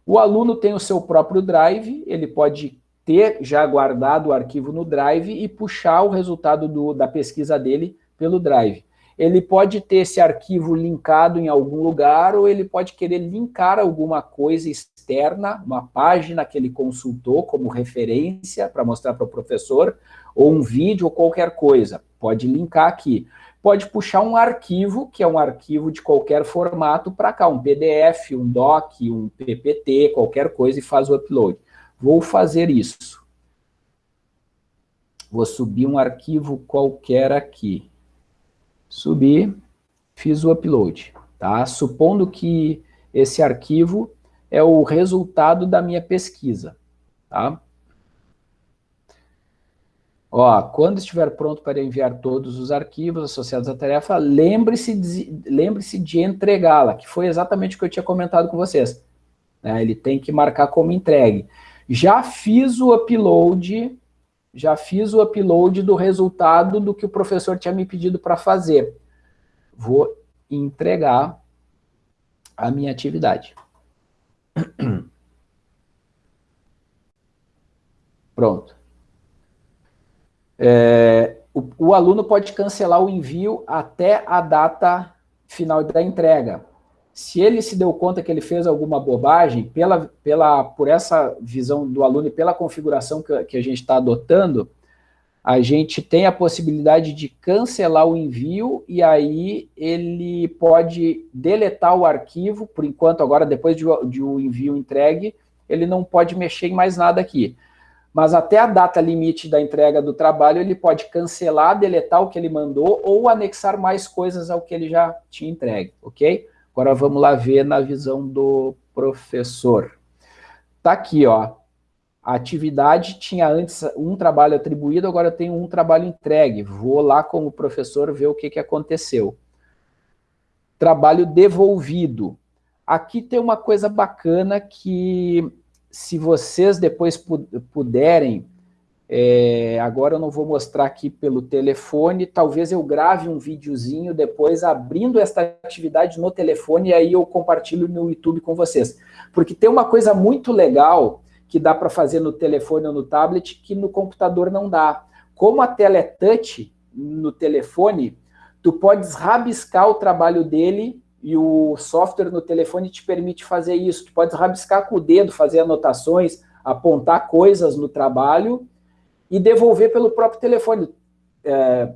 O aluno tem o seu próprio Drive, ele pode ter já guardado o arquivo no Drive e puxar o resultado do, da pesquisa dele pelo Drive. Ele pode ter esse arquivo linkado em algum lugar ou ele pode querer linkar alguma coisa externa, uma página que ele consultou como referência para mostrar para o professor, ou um vídeo ou qualquer coisa. Pode linkar aqui. Pode puxar um arquivo, que é um arquivo de qualquer formato, para cá, um PDF, um doc, um PPT, qualquer coisa e faz o upload. Vou fazer isso. Vou subir um arquivo qualquer aqui. Subi, fiz o upload. Tá? Supondo que esse arquivo é o resultado da minha pesquisa. Tá? Ó, quando estiver pronto para enviar todos os arquivos associados à tarefa, lembre-se de, lembre de entregá-la, que foi exatamente o que eu tinha comentado com vocês. Né? Ele tem que marcar como entregue. Já fiz o upload, já fiz o upload do resultado do que o professor tinha me pedido para fazer. Vou entregar a minha atividade. Pronto. É, o, o, aluno pode cancelar o envio até a data final da entrega se ele se deu conta que ele fez alguma bobagem, pela, pela, por essa visão do aluno e pela configuração que, que a gente está adotando, a gente tem a possibilidade de cancelar o envio e aí ele pode deletar o arquivo, por enquanto agora depois de, de o envio entregue, ele não pode mexer em mais nada aqui. Mas até a data limite da entrega do trabalho, ele pode cancelar, deletar o que ele mandou ou anexar mais coisas ao que ele já tinha entregue, ok? Agora vamos lá ver na visão do professor. Tá aqui, ó. A atividade tinha antes um trabalho atribuído, agora eu tenho um trabalho entregue. Vou lá como professor ver o que, que aconteceu. Trabalho devolvido. Aqui tem uma coisa bacana que, se vocês depois puderem é, agora eu não vou mostrar aqui pelo telefone, talvez eu grave um videozinho depois abrindo esta atividade no telefone e aí eu compartilho no YouTube com vocês. Porque tem uma coisa muito legal que dá para fazer no telefone ou no tablet que no computador não dá. Como a tela é touch no telefone, tu podes rabiscar o trabalho dele e o software no telefone te permite fazer isso. Tu pode rabiscar com o dedo, fazer anotações, apontar coisas no trabalho e devolver pelo próprio telefone. É,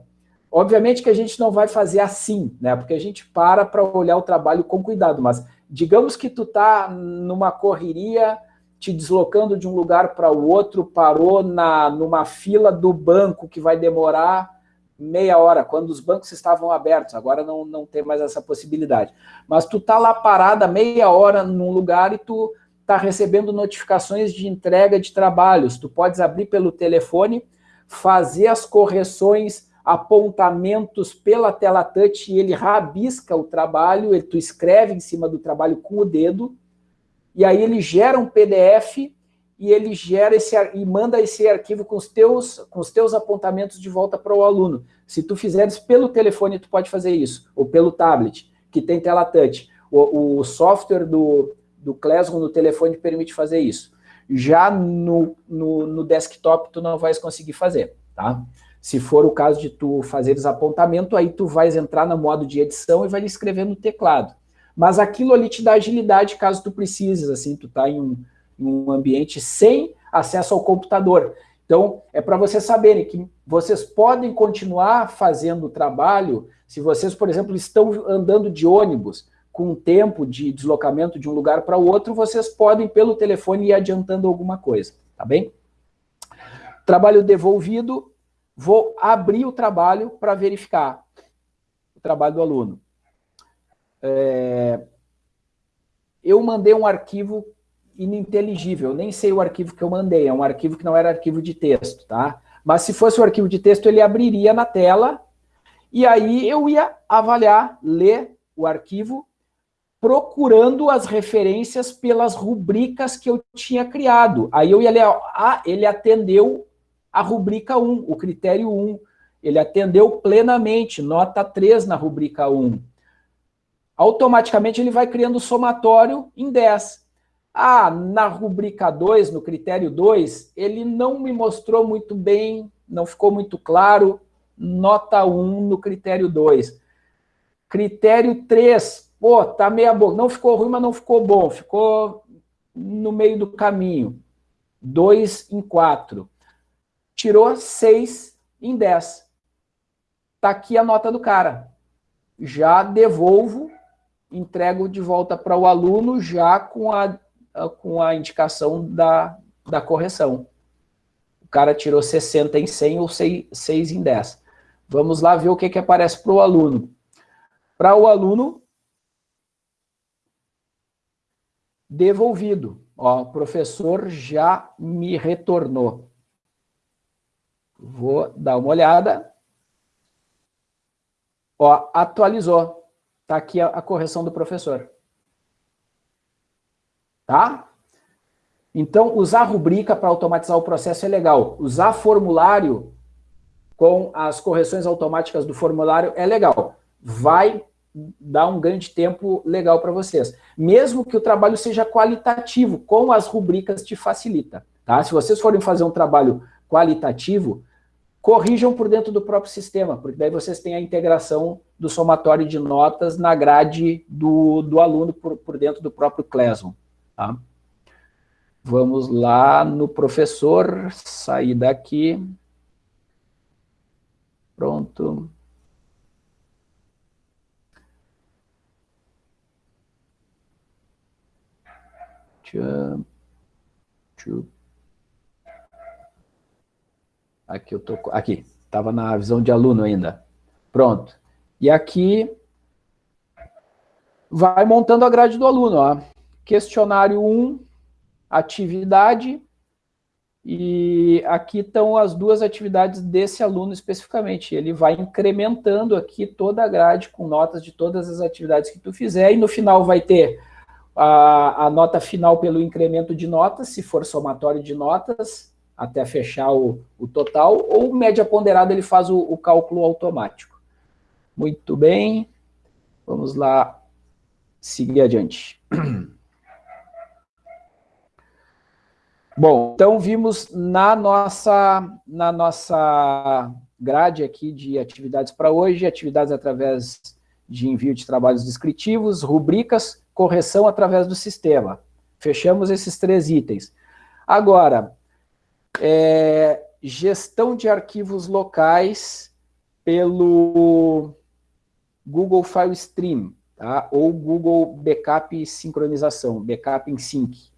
obviamente que a gente não vai fazer assim, né? Porque a gente para para olhar o trabalho com cuidado, mas digamos que tu está numa correria, te deslocando de um lugar para o outro, parou na, numa fila do banco que vai demorar meia hora, quando os bancos estavam abertos, agora não, não tem mais essa possibilidade. Mas tu tá lá parada meia hora num lugar e tu está recebendo notificações de entrega de trabalhos. Tu podes abrir pelo telefone, fazer as correções, apontamentos pela tela touch e ele rabisca o trabalho, ele, tu escreve em cima do trabalho com o dedo, e aí ele gera um PDF e ele gera esse e manda esse arquivo com os teus com os teus apontamentos de volta para o aluno. Se tu fizeres pelo telefone, tu pode fazer isso, ou pelo tablet, que tem tela touch. O, o software do, do Classroom no telefone permite fazer isso. Já no, no, no, desktop, tu não vais conseguir fazer, tá? Se for o caso de tu fazeres apontamento, aí tu vais entrar no modo de edição e vai escrever no teclado. Mas aquilo ali te dá agilidade caso tu precises, assim, tu tá em um, em um ambiente sem acesso ao computador. Então, é para vocês saberem que vocês podem continuar fazendo o trabalho se vocês, por exemplo, estão andando de ônibus com um tempo de deslocamento de um lugar para o outro, vocês podem, pelo telefone, ir adiantando alguma coisa, tá bem? Trabalho devolvido, vou abrir o trabalho para verificar o trabalho do aluno. É, eu mandei um arquivo ininteligível, nem sei o arquivo que eu mandei, é um arquivo que não era arquivo de texto, tá? Mas se fosse o arquivo de texto, ele abriria na tela, e aí eu ia avaliar, ler o arquivo, procurando as referências pelas rubricas que eu tinha criado. Aí eu ia ler, ah, ele atendeu a rubrica 1, o critério 1. Ele atendeu plenamente, nota 3 na rubrica 1. Automaticamente ele vai criando o somatório em 10. Ah, na rubrica 2, no critério 2, ele não me mostrou muito bem, não ficou muito claro, nota 1 no critério 2. Critério 3, pô, tá meia boca, não ficou ruim, mas não ficou bom, ficou no meio do caminho. 2 em 4 tirou 6 em 10. Está aqui a nota do cara. Já devolvo, entrego de volta para o aluno já com a, com a indicação da, da correção. O cara tirou 60 em 100 ou 6, 6 em 10. Vamos lá ver o que, que aparece para o aluno. Para o aluno, devolvido. Ó, o professor já me retornou. Vou dar uma olhada. Ó, atualizou. Está aqui a, a, correção do professor. Tá? Então, usar rubrica para automatizar o processo é legal. Usar formulário com as correções automáticas do formulário é legal. Vai dar um grande tempo legal para vocês. Mesmo que o trabalho seja qualitativo, com as rubricas te facilita. Tá? Se vocês forem fazer um trabalho qualitativo, corrijam por dentro do próprio sistema, porque daí vocês têm a integração do somatório de notas na grade do, do aluno por, por dentro do próprio Classroom. Tá? Vamos lá no professor, sair daqui. Pronto. Aqui eu tô, aqui, estava na visão de aluno ainda. Pronto. E aqui vai montando a grade do aluno, ó. Questionário 1, atividade, e aqui estão as duas atividades desse aluno especificamente. Ele vai incrementando aqui toda a grade com notas de todas as atividades que tu fizer, e no final vai ter a, a nota final pelo incremento de notas, se for somatório de notas, até fechar o, o total, ou média ponderada ele faz o, o cálculo automático. Muito bem, vamos lá seguir adiante. Bom, então vimos na nossa, na nossa grade aqui de atividades para hoje, atividades através de envio de trabalhos descritivos, rubricas, correção através do sistema. Fechamos esses três itens. Agora, é, gestão de arquivos locais pelo Google File Stream, tá? ou Google Backup Sincronização, Backup em Sync.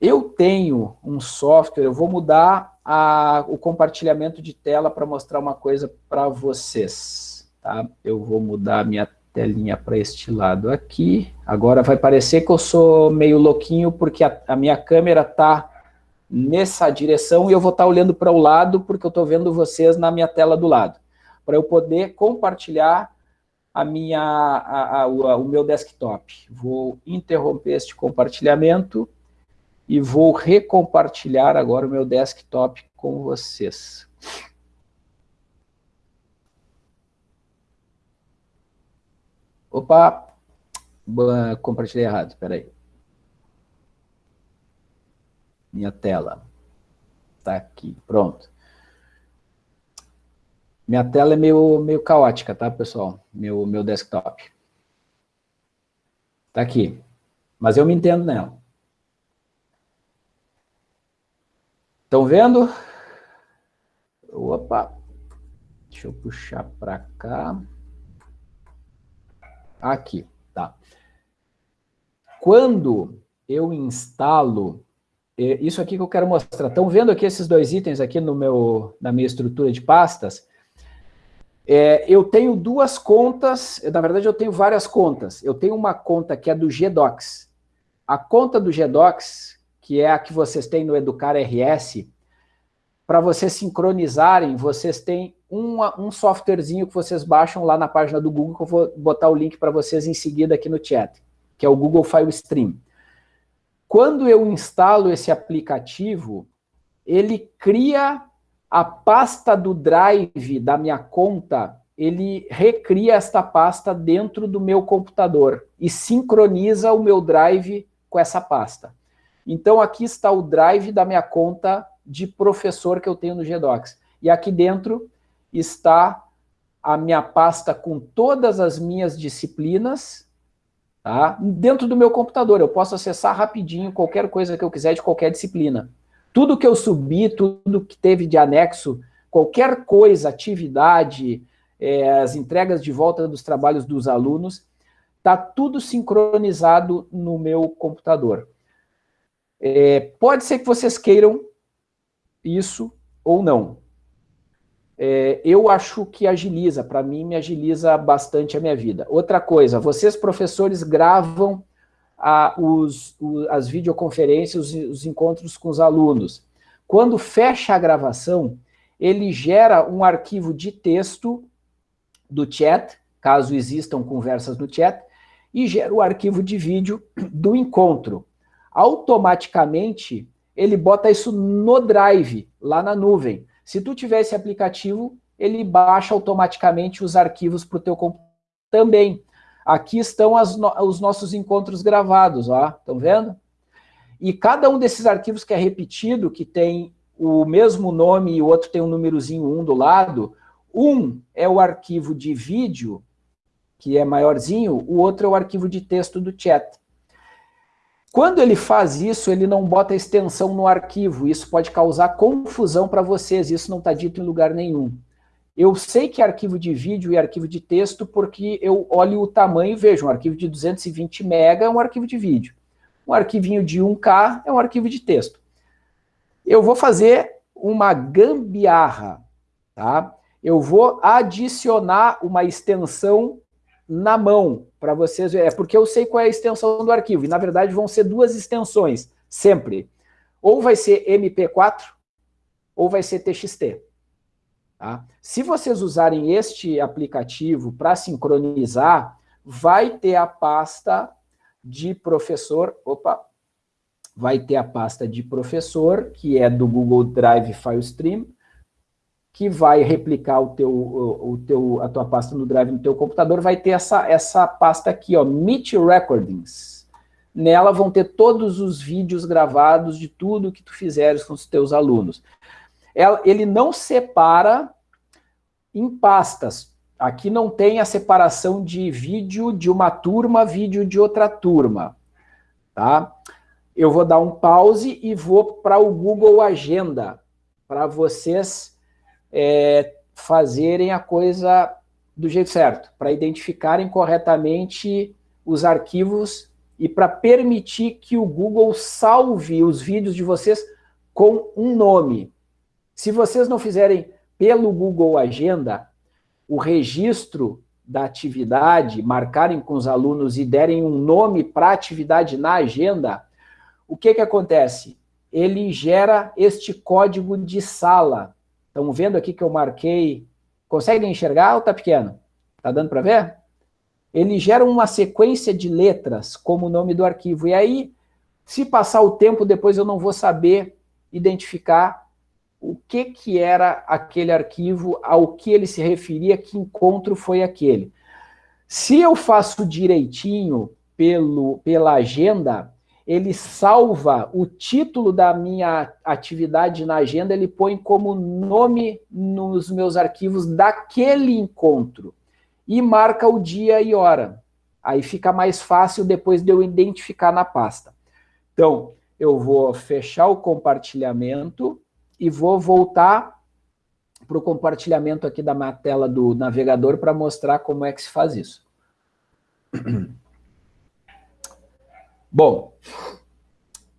Eu tenho um software, eu vou mudar a, o compartilhamento de tela para mostrar uma coisa para vocês. Tá? Eu vou mudar minha telinha para este lado aqui. Agora vai parecer que eu sou meio louquinho, porque a, a minha câmera está nessa direção e eu vou estar olhando para o lado porque eu estou vendo vocês na minha tela do lado, para eu poder compartilhar a minha, a, a, o meu desktop. Vou interromper este compartilhamento e vou recompartilhar agora o meu desktop com vocês. Opa, compartilhei errado, espera aí. minha tela. Está aqui, pronto. Minha tela é meio, meio caótica, tá, pessoal? Meu, meu desktop. Está aqui. Mas eu me entendo nela. Estão vendo? Opa, deixa eu puxar para cá. Aqui, tá. Quando eu instalo, isso aqui que eu quero mostrar, estão vendo aqui esses dois itens aqui no meu, na minha estrutura de pastas? É, eu tenho duas contas, na verdade eu tenho várias contas. Eu tenho uma conta que é do GDocs. A conta do GDocs, que é a que vocês têm no Educar RS, para vocês sincronizarem, vocês têm uma, um softwarezinho que vocês baixam lá na página do Google, que eu vou botar o link para vocês em seguida aqui no chat, que é o Google File Stream. Quando eu instalo esse aplicativo, ele cria a pasta do Drive da minha conta, ele recria esta pasta dentro do meu computador e sincroniza o meu Drive com essa pasta. Então, aqui está o Drive da minha conta de professor que eu tenho no GDocs. E aqui dentro está a minha pasta com todas as minhas disciplinas, tá? dentro do meu computador. Eu posso acessar rapidinho qualquer coisa que eu quiser de qualquer disciplina. Tudo que eu subi, tudo que teve de anexo, qualquer coisa, atividade, é, as entregas de volta dos trabalhos dos alunos, está tudo sincronizado no meu computador. É, pode ser que vocês queiram isso ou não. É, eu acho que agiliza, para mim me agiliza bastante a minha vida. Outra coisa, vocês professores gravam a, os, o, as videoconferências, os, os encontros com os alunos. Quando fecha a gravação, ele gera um arquivo de texto do chat, caso existam conversas no chat, e gera o arquivo de vídeo do encontro. Automaticamente, ele bota isso no Drive, lá na nuvem. Se tu tiver esse aplicativo, ele baixa automaticamente os arquivos para o teu computador também. Aqui estão as, os nossos encontros gravados, ó, estão vendo? E cada um desses arquivos que é repetido, que tem o mesmo nome e o outro tem um númerozinho 1 do lado, um é o arquivo de vídeo, que é maiorzinho, o outro é o arquivo de texto do chat. Quando ele faz isso, ele não bota extensão no arquivo, isso pode causar confusão para vocês, isso não está dito em lugar nenhum. Eu sei que é arquivo de vídeo e arquivo de texto porque eu olho o tamanho e vejo. Um arquivo de 220 mega é um arquivo de vídeo. Um arquivinho de 1K é um arquivo de texto. Eu vou fazer uma gambiarra, tá? Eu vou adicionar uma extensão na mão para vocês verem. É porque eu sei qual é a extensão do arquivo. E, na verdade, vão ser duas extensões, sempre. Ou vai ser MP4, ou vai ser TXT. Tá? Se vocês usarem este aplicativo para sincronizar, vai ter a pasta de professor, opa, vai ter a pasta de professor, que é do Google Drive FileStream, que vai replicar o teu, o, o, teu, a tua pasta no Drive no teu computador, vai ter essa, essa pasta aqui, ó, Meet Recordings. Nela vão ter todos os vídeos gravados de tudo que tu fizeres com os teus alunos ele não separa em pastas. Aqui não tem a separação de vídeo de uma turma, vídeo de outra turma. Tá? Eu vou dar um pause e vou para o Google Agenda, para vocês é, fazerem a coisa do jeito certo, para identificarem corretamente os arquivos e para permitir que o Google salve os vídeos de vocês com um nome. Se vocês não fizerem pelo Google Agenda o registro da atividade, marcarem com os alunos e derem um nome para a atividade na agenda, o que, que acontece? Ele gera este código de sala. Estão vendo aqui que eu marquei? Conseguem enxergar ou está pequeno? Está dando para ver? Ele gera uma sequência de letras como o nome do arquivo. E aí, se passar o tempo, depois eu não vou saber identificar o que, que era aquele arquivo, ao que ele se referia, que encontro foi aquele. Se eu faço direitinho pelo, pela agenda, ele salva o título da minha atividade na agenda, ele põe como nome nos meus arquivos daquele encontro e marca o dia e hora. Aí fica mais fácil depois de eu identificar na pasta. Então, eu vou fechar o compartilhamento e vou voltar para o compartilhamento aqui da minha tela do navegador para mostrar como é que se faz isso. Bom,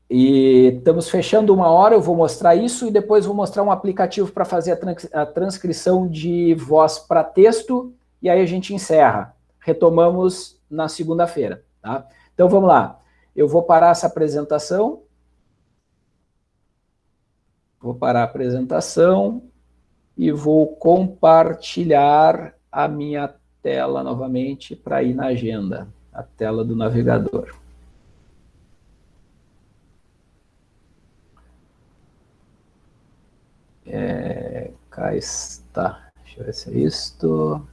e estamos fechando uma hora, eu vou mostrar isso e depois vou mostrar um aplicativo para fazer a, trans a transcrição de voz para texto e aí a gente encerra. Retomamos na segunda-feira, tá? Então vamos lá. Eu vou parar essa apresentação. Vou parar a apresentação e vou compartilhar a minha tela novamente para ir na agenda, a tela do navegador. É, cá está. Deixa eu ver se é isto.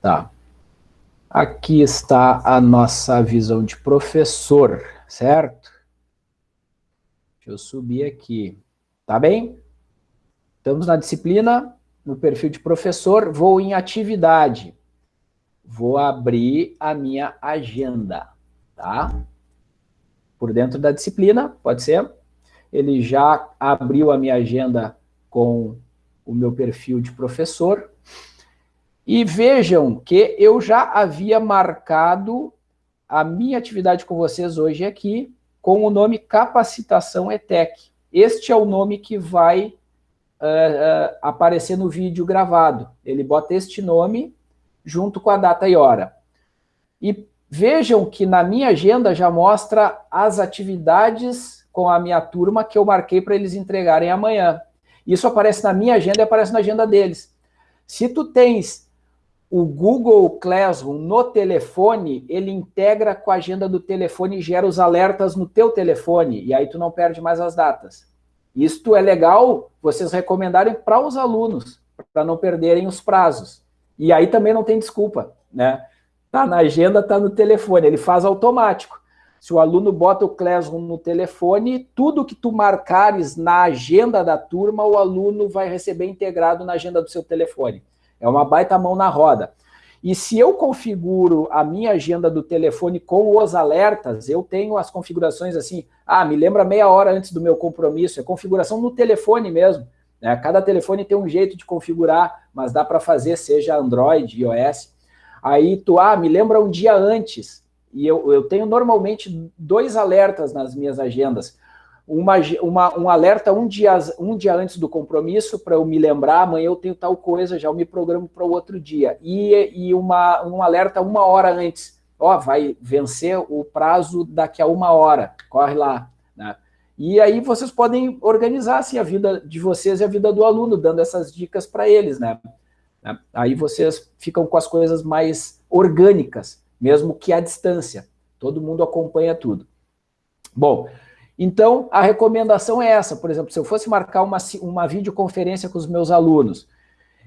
Tá. Aqui está a nossa visão de professor, certo? Deixa eu subir aqui. Tá bem? Estamos na disciplina, no perfil de professor, vou em atividade. Vou abrir a minha agenda, tá? Por dentro da disciplina, pode ser. Ele já abriu a minha agenda com o meu perfil de professor. E vejam que eu já havia marcado a minha atividade com vocês hoje aqui com o nome Capacitação ETEC. Este é o nome que vai uh, uh, aparecer no vídeo gravado. Ele bota este nome junto com a data e hora. E vejam que na minha agenda já mostra as atividades com a minha turma que eu marquei para eles entregarem amanhã. Isso aparece na minha agenda e aparece na agenda deles. Se tu tens o Google Classroom no telefone, ele integra com a agenda do telefone e gera os alertas no teu telefone, e aí tu não perde mais as datas. Isto é legal vocês recomendarem para os alunos, para não perderem os prazos. E aí também não tem desculpa, né? Tá na agenda, tá no telefone, ele faz automático. Se o aluno bota o Classroom no telefone, tudo que tu marcares na agenda da turma, o aluno vai receber integrado na agenda do seu telefone. É uma baita mão na roda. E se eu configuro a minha agenda do telefone com os alertas, eu tenho as configurações assim, ah, me lembra meia hora antes do meu compromisso, é configuração no telefone mesmo. Né? Cada telefone tem um jeito de configurar, mas dá para fazer, seja Android, iOS. Aí tu, ah, me lembra um dia antes. E eu, eu tenho normalmente dois alertas nas minhas agendas uma, uma, um alerta um dia, um dia antes do compromisso para eu me lembrar, amanhã eu tenho tal coisa, já eu me programo para o outro dia. E, e uma, um alerta uma hora antes. Ó, vai vencer o prazo daqui a uma hora, corre lá. E aí vocês podem organizar assim, a vida de vocês e a vida do aluno, dando essas dicas para eles. Né? Aí vocês ficam com as coisas mais orgânicas, mesmo que à distância. Todo mundo acompanha tudo. Bom, então, a recomendação é essa. Por exemplo, se eu fosse marcar uma, uma videoconferência com os meus alunos,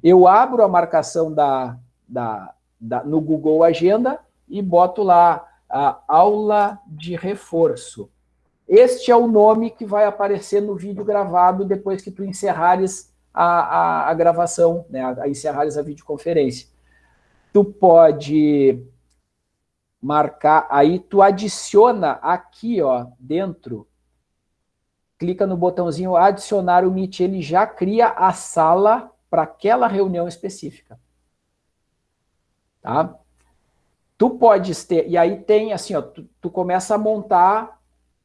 eu abro a marcação da, da, da, no Google Agenda e boto lá a aula de reforço. Este é o nome que vai aparecer no vídeo gravado depois que tu encerrares a, a, a gravação, né, a, a encerrares a videoconferência. Tu pode marcar, aí tu adiciona aqui, ó, dentro clica no botãozinho adicionar o Meet, ele já cria a sala para aquela reunião específica. Tá? Tu podes ter, e aí tem assim, ó, tu, tu começa a montar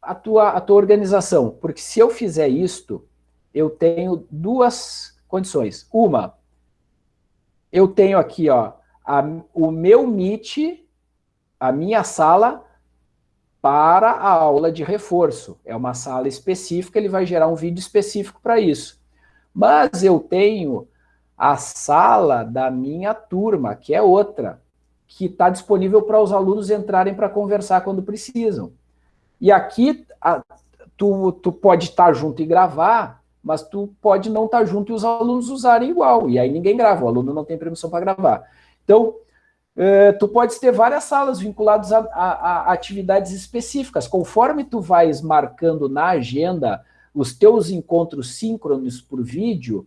a tua, a tua organização, porque se eu fizer isto, eu tenho duas condições. Uma, eu tenho aqui ó, a, o meu Meet, a minha sala, para a aula de reforço. É uma sala específica, ele vai gerar um vídeo específico para isso. Mas eu tenho a sala da minha turma, que é outra, que está disponível para os alunos entrarem para conversar quando precisam. E aqui a, tu, tu pode estar junto e gravar, mas tu pode não estar junto e os alunos usarem igual. E aí ninguém grava, o aluno não tem permissão para gravar. Então, é, tu podes ter várias salas vinculadas a, a, a, atividades específicas. Conforme tu vais marcando na agenda os teus encontros síncronos por vídeo,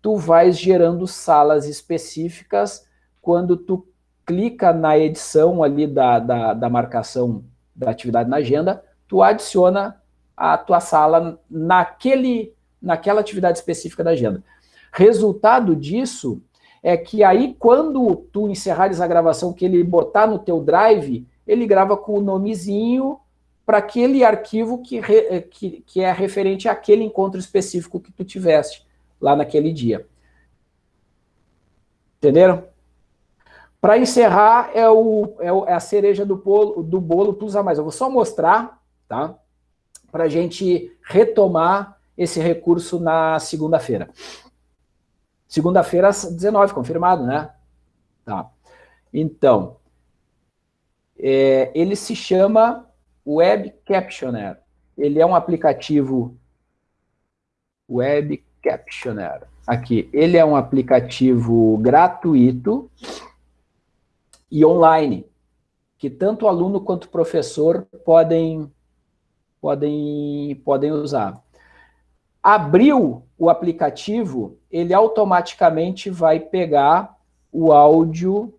tu vais gerando salas específicas quando tu clica na edição ali da, da, da marcação da atividade na agenda, tu adiciona a tua sala naquele, naquela atividade específica da agenda. Resultado disso é que aí, quando tu encerrares a gravação, que ele botar no teu drive, ele grava com o nomezinho para aquele arquivo que, re, que, que é referente àquele encontro específico que tu tiveste lá naquele dia. Entenderam? Para encerrar, é, é, o, é, a cereja do bolo, do bolo Plus a mais. Eu vou só mostrar, tá? Para a gente retomar esse recurso na segunda-feira. Segunda-feira, às 19, confirmado, né? Tá. Então, é, ele se chama Web Captioner. Ele é um aplicativo Web Captioner. Aqui, ele é um aplicativo gratuito e online, que tanto aluno quanto professor podem, podem, podem usar. Abriu o aplicativo, ele automaticamente vai pegar o áudio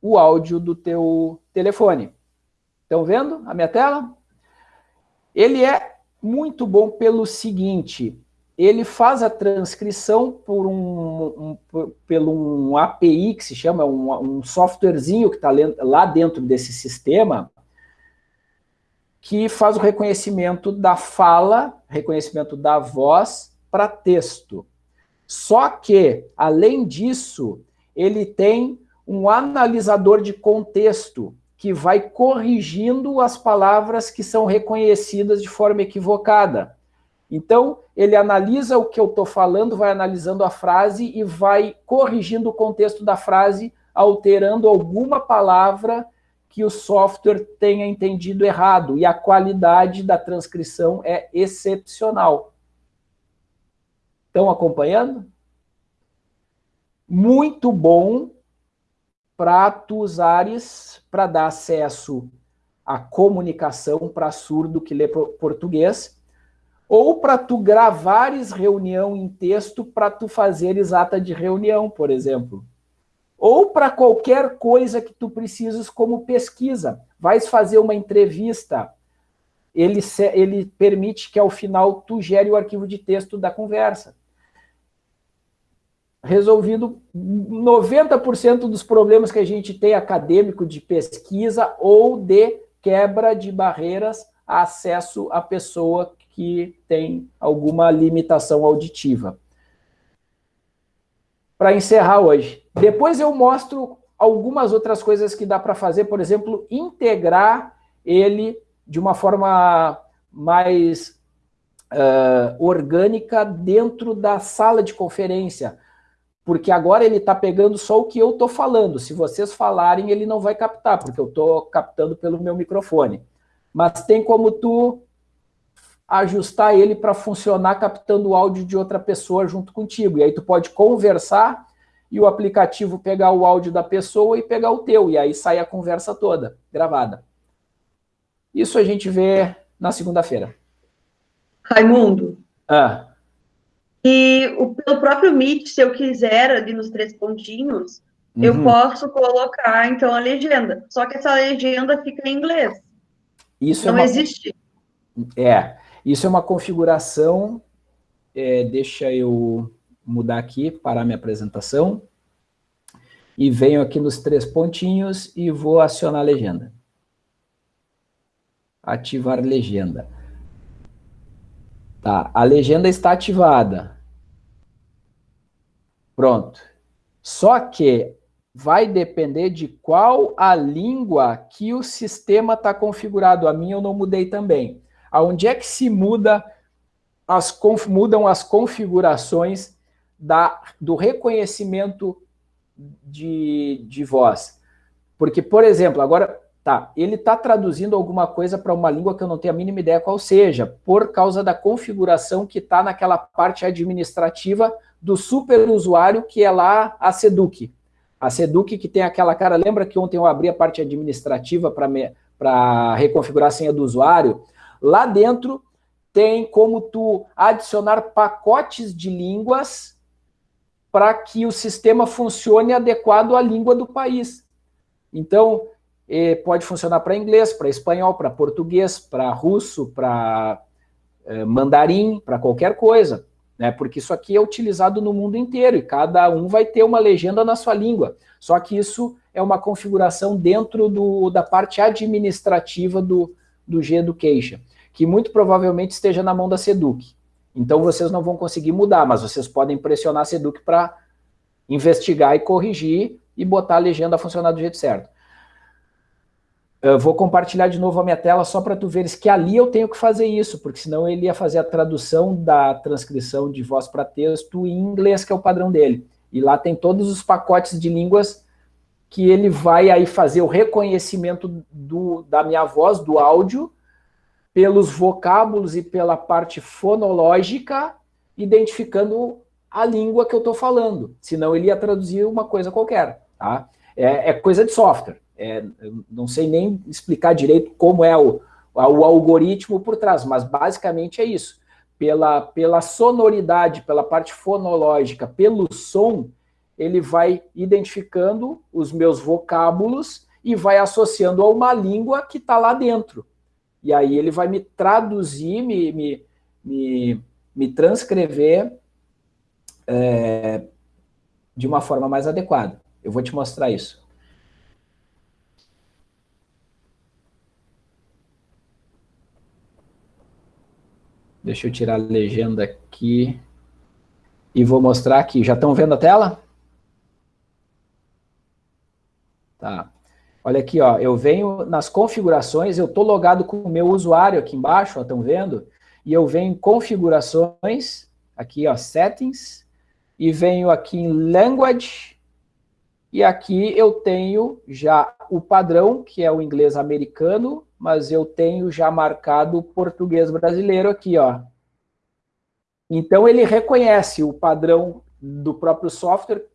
o áudio do teu telefone. Estão vendo a minha tela? Ele é muito bom pelo seguinte, ele faz a transcrição por um, um, por, pelo um API que se chama, um, um softwarezinho que está lá dentro desse sistema, que faz o reconhecimento da fala, reconhecimento da voz para texto. Só que, além disso, ele tem um analisador de contexto que vai corrigindo as palavras que são reconhecidas de forma equivocada. Então, ele analisa o que eu estou falando, vai analisando a frase e vai corrigindo o contexto da frase, alterando alguma palavra que o software tenha entendido errado. E a qualidade da transcrição é excepcional. Estão acompanhando? Muito bom para tu usares para dar acesso à comunicação para surdo que lê português ou para tu gravares reunião em texto para tu fazeres ata de reunião, por exemplo. Ou para qualquer coisa que tu precises como pesquisa. Vais fazer uma entrevista, ele, ele permite que ao final tu gere o arquivo de texto da conversa. Resolvido 90% dos problemas que a gente tem acadêmico de pesquisa ou de quebra de barreiras a acesso à pessoa que tem alguma limitação auditiva. Para encerrar hoje. Depois eu mostro algumas outras coisas que dá para fazer, por exemplo, integrar ele de uma forma mais uh, orgânica dentro da sala de conferência, porque agora ele está pegando só o que eu estou falando. Se vocês falarem, ele não vai captar, porque eu estou captando pelo meu microfone. Mas tem como tu ajustar ele para funcionar captando o áudio de outra pessoa junto contigo. E aí tu pode conversar e o aplicativo pegar o áudio da pessoa e pegar o teu. E aí sai a conversa toda, gravada. Isso a gente vê na segunda-feira. Raimundo. Ah. E o, pelo próprio Meet, se eu quiser, ali nos três pontinhos, uhum. eu posso colocar, então, a legenda. Só que essa legenda fica em inglês. Isso é Não é uma... existe. É. Isso é uma configuração, é, deixa eu mudar aqui, parar minha apresentação, e venho aqui nos três pontinhos e vou acionar a legenda. Ativar legenda. Tá, a legenda está ativada. Pronto. Só que vai depender de qual a língua que o sistema está configurado. A minha eu não mudei também aonde é que se muda as, mudam as configurações da, do reconhecimento de, de voz. Porque, por exemplo, agora, tá, ele está traduzindo alguma coisa para uma língua que eu não tenho a mínima ideia qual seja, por causa da configuração que está naquela parte administrativa do superusuário, que é lá a Seduc. A Seduc que tem aquela cara, lembra que ontem eu abri a parte administrativa para reconfigurar a senha do usuário? Lá dentro tem como tu adicionar pacotes de línguas para que o sistema funcione adequado à língua do país. Então, eh, pode funcionar para inglês, para espanhol, para português, para russo, para eh, mandarim, para qualquer coisa, né? porque isso aqui é utilizado no mundo inteiro e cada um vai ter uma legenda na sua língua. Só que isso é uma configuração dentro do, da parte administrativa do, do G-Education, que muito provavelmente esteja na mão da SEDUC. Então vocês não vão conseguir mudar, mas vocês podem pressionar a SEDUC para investigar e corrigir e botar a legenda a funcionar do jeito certo. Eu vou compartilhar de novo a minha tela só para tu veres que ali eu tenho que fazer isso, porque senão ele ia fazer a tradução da transcrição de voz para texto em inglês, que é o padrão dele. E lá tem todos os pacotes de línguas que ele vai aí fazer o reconhecimento do, da minha voz, do áudio, pelos vocábulos e pela parte fonológica, identificando a língua que eu estou falando. Senão ele ia traduzir uma coisa qualquer. Tá? É, é coisa de software. É, não sei nem explicar direito como é o, o algoritmo por trás, mas basicamente é isso. Pela, pela sonoridade, pela parte fonológica, pelo som, ele vai identificando os meus vocábulos e vai associando a uma língua que está lá dentro. E aí ele vai me traduzir, me, me, me, me transcrever é, de uma forma mais adequada. Eu vou te mostrar isso. Deixa eu tirar a legenda aqui. E vou mostrar aqui. Já estão vendo a tela? Tá. Olha aqui, ó, eu venho nas configurações, eu estou logado com o meu usuário aqui embaixo, estão vendo? E eu venho em configurações, aqui, ó, settings, e venho aqui em language, e aqui eu tenho já o padrão, que é o inglês americano, mas eu tenho já marcado o português brasileiro aqui, ó. Então ele reconhece o padrão do próprio software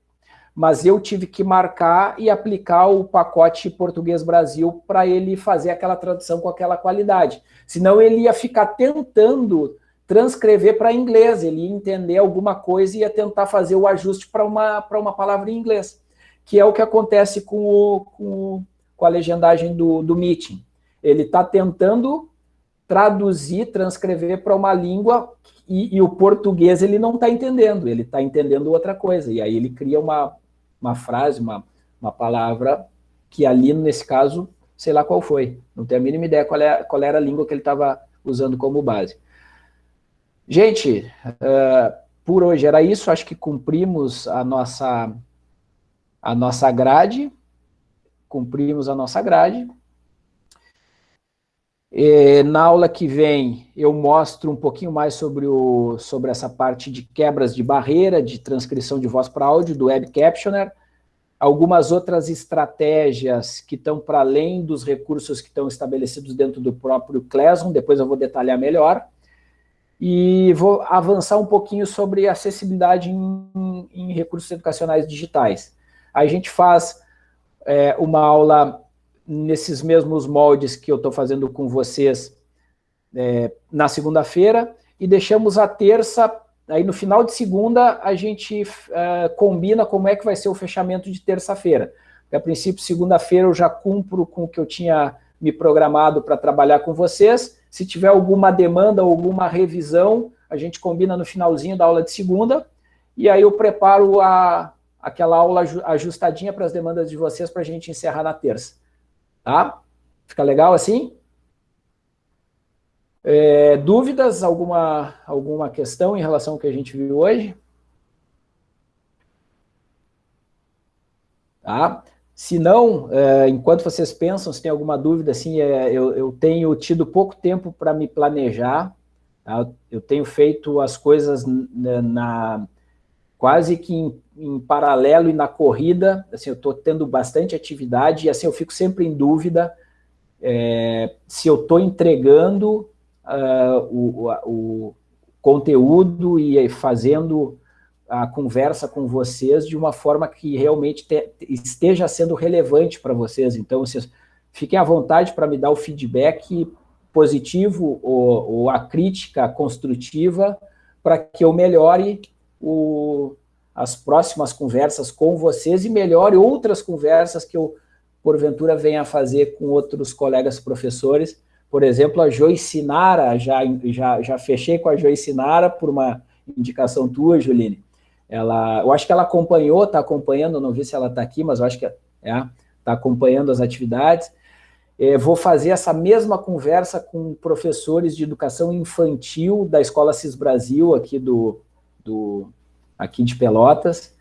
mas eu tive que marcar e aplicar o pacote Português Brasil para ele fazer aquela tradução com aquela qualidade. Senão ele ia ficar tentando transcrever para inglês, ele ia entender alguma coisa e ia tentar fazer o ajuste para uma, uma palavra em inglês, que é o que acontece com, o, com, com a legendagem do, do Meeting. Ele está tentando traduzir, transcrever para uma língua e, e, o português ele não está entendendo, ele está entendendo outra coisa, e aí ele cria uma, uma frase, uma, uma palavra que ali, nesse caso, sei lá qual foi. Não tenho a mínima ideia qual, é, qual era a língua que ele estava usando como base. Gente, uh, por hoje era isso. Acho que cumprimos a nossa, a nossa grade. Cumprimos a nossa grade. E, na aula que vem, eu mostro um pouquinho mais sobre, o, sobre essa parte de quebras de barreira, de transcrição de voz para áudio, do Web Captioner, algumas outras estratégias que estão para além dos recursos que estão estabelecidos dentro do próprio Classroom, depois eu vou detalhar melhor, e vou avançar um pouquinho sobre acessibilidade em, em recursos educacionais digitais. A gente faz é, uma aula nesses mesmos moldes que eu estou fazendo com vocês é, na segunda-feira, e deixamos a terça, aí no final de segunda a gente é, combina como é que vai ser o fechamento de terça-feira. A princípio, segunda-feira eu já cumpro com o que eu tinha me programado para trabalhar com vocês, se tiver alguma demanda, alguma revisão, a gente combina no finalzinho da aula de segunda, e aí eu preparo a, aquela aula ajustadinha para as demandas de vocês para a gente encerrar na terça. Tá? Fica legal assim? É, dúvidas? Alguma, alguma questão em relação ao que a gente viu hoje? Tá? Se não, é, enquanto vocês pensam, se tem alguma dúvida, assim, é, eu, eu tenho tido pouco tempo para me planejar, tá? eu tenho feito as coisas na, na quase que em, em, paralelo e na corrida, assim, eu estou tendo bastante atividade e assim eu fico sempre em dúvida é, se eu estou entregando uh, o, o, conteúdo e fazendo a conversa com vocês de uma forma que realmente te, esteja sendo relevante para vocês. Então, vocês fiquem à vontade para me dar o feedback positivo ou, ou a crítica construtiva para que eu melhore o, as próximas conversas com vocês e melhore outras conversas que eu, porventura, venha a fazer com outros colegas professores. Por exemplo, a Joyce Nara, já, já, já fechei com a Joyce Nara por uma indicação tua, Juline. Ela, eu acho que ela acompanhou, está acompanhando, não vi se ela está aqui, mas eu acho que está é, tá acompanhando as atividades. É, vou fazer essa mesma conversa com professores de educação infantil da Escola CIS Brasil, aqui, do, do, aqui de Pelotas,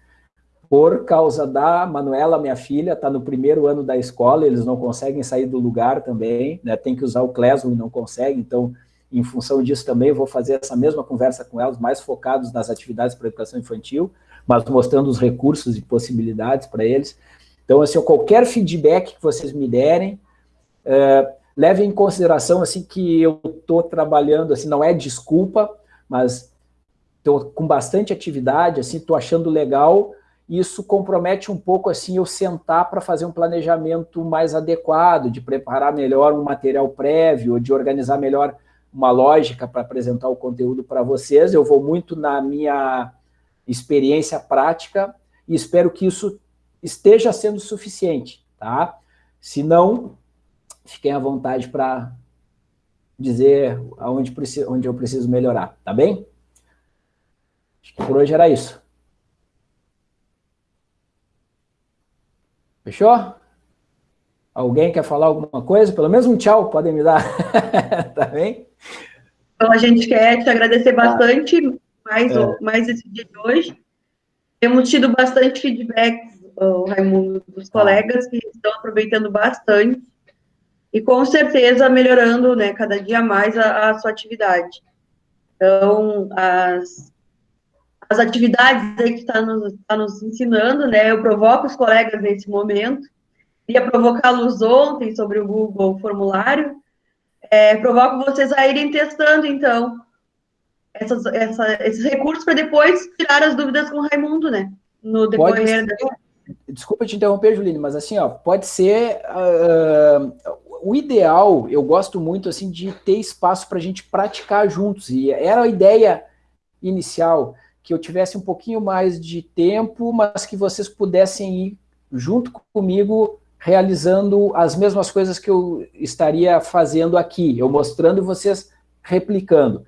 por causa da Manuela, minha filha, está no primeiro ano da escola, eles não conseguem sair do lugar também, né, tem que usar o Classroom e não conseguem, então, em função disso também, vou fazer essa mesma conversa com elas, mais focados nas atividades para educação infantil, mas mostrando os recursos e possibilidades para eles. Então, assim, qualquer feedback que vocês me derem, é, leve em consideração assim que eu estou trabalhando, assim, não é desculpa, mas estou com bastante atividade, assim, estou achando legal, isso compromete um pouco assim eu sentar para fazer um planejamento mais adequado, de preparar melhor um material prévio, de organizar melhor uma lógica para apresentar o conteúdo para vocês. Eu vou muito na minha experiência prática e espero que isso esteja sendo suficiente, tá? Se não, fiquem à vontade para dizer aonde, onde eu preciso melhorar, tá bem? Acho que por hoje era isso. Fechou? Alguém quer falar alguma coisa? Pelo menos um tchau podem me dar, tá bem? Então, a gente quer te agradecer tá. bastante mais, é. mais esse dia de hoje. Temos tido bastante feedback, Raimundo, dos tá. colegas que estão aproveitando bastante e com certeza melhorando né, cada dia mais a, a sua atividade. Então, as, as atividades aí que está nos, tá nos ensinando, né, eu provoco os colegas nesse momento, ia provocá-los ontem sobre o Google Formulário, é, provoco vocês a irem testando, então, essas, essa, esses recursos para depois tirar as dúvidas com o Raimundo, né, no decorrer da... Desculpa te interromper, Juline, mas assim, ó, pode ser uh, o ideal, eu gosto muito assim de ter espaço para a gente praticar juntos, e era a ideia inicial, que eu tivesse um pouquinho mais de tempo, mas que vocês pudessem ir junto comigo realizando as mesmas coisas que eu estaria fazendo aqui, eu mostrando e vocês replicando.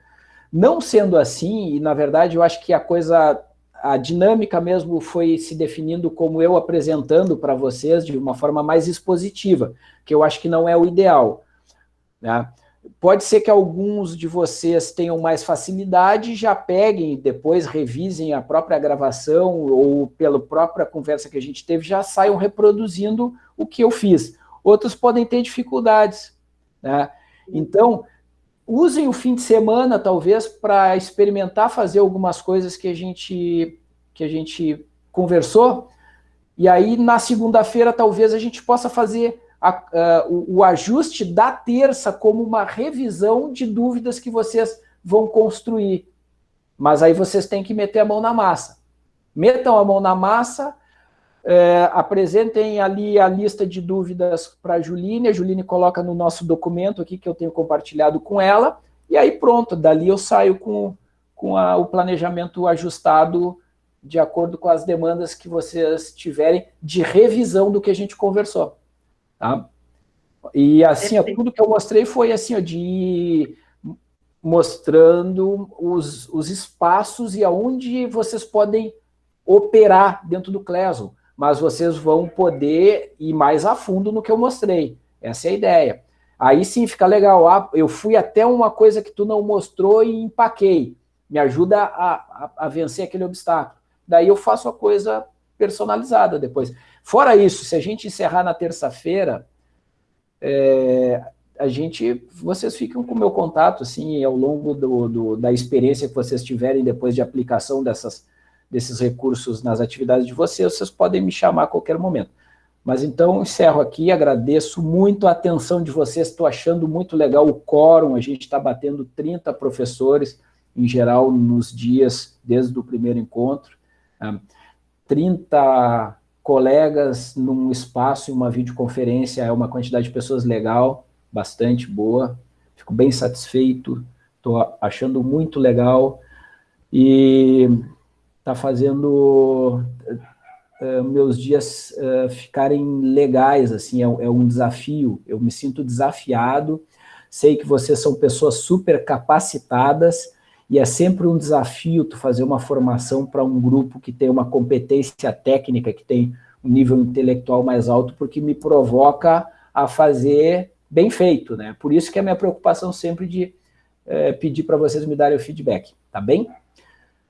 Não sendo assim, e na verdade eu acho que a coisa a dinâmica mesmo foi se definindo como eu apresentando para vocês de uma forma mais expositiva, que eu acho que não é o ideal. Né? Pode ser que alguns de vocês tenham mais facilidade, já peguem, depois revisem a própria gravação ou pela própria conversa que a gente teve, já saiam reproduzindo o que eu fiz. Outros podem ter dificuldades. Né? Então, usem o fim de semana, talvez, para experimentar fazer algumas coisas que a gente, que a gente conversou, e aí, na segunda-feira, talvez a gente possa fazer a, o, o ajuste da terça como uma revisão de dúvidas que vocês vão construir. Mas aí vocês têm que meter a mão na massa. Metam a mão na massa, é, apresentem ali a lista de dúvidas para a Juline, a Juline coloca no nosso documento aqui que eu tenho compartilhado com ela, e aí pronto, dali eu saio com, com a, o planejamento ajustado de acordo com as demandas que vocês tiverem de revisão do que a gente conversou. Tá? E assim, ó, tudo que eu mostrei foi assim, ó, de mostrando os, os espaços e aonde vocês podem operar dentro do Classroom mas vocês vão poder ir mais a fundo no que eu mostrei. Essa é a ideia. Aí sim fica legal. Ah, eu fui até uma coisa que tu não mostrou e empaquei. Me ajuda a, a, a vencer aquele obstáculo. Daí eu faço a coisa personalizada depois. Fora isso, se a gente encerrar na terça-feira, é, a gente, vocês ficam com o meu contato, assim, ao longo do, do, da experiência que vocês tiverem depois de aplicação dessas desses recursos nas atividades de vocês, vocês podem me chamar a qualquer momento. Mas então, encerro aqui, agradeço muito a atenção de vocês, estou achando muito legal o quórum, a gente está batendo 30 professores, em geral, nos dias, desde o primeiro encontro, 30 ah, colegas num espaço, em uma videoconferência, é uma quantidade de pessoas legal, bastante boa, fico bem satisfeito, estou achando muito legal, e tá fazendo uh, meus dias uh, ficarem legais, assim, é, é, um desafio, eu me sinto desafiado, sei que vocês são pessoas super capacitadas, e é sempre um desafio tu fazer uma formação para um grupo que tem uma competência técnica, que tem um nível intelectual mais alto, porque me provoca a fazer bem feito, né? Por isso que é a minha preocupação sempre de é, pedir para vocês me darem o feedback, tá bem?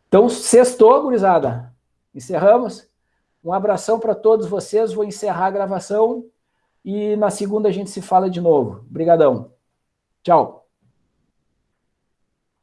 Então, sextou, gurizada. Encerramos. Um abração para todos vocês, vou encerrar a gravação e na segunda a gente se fala de novo. Obrigadão. Tchau.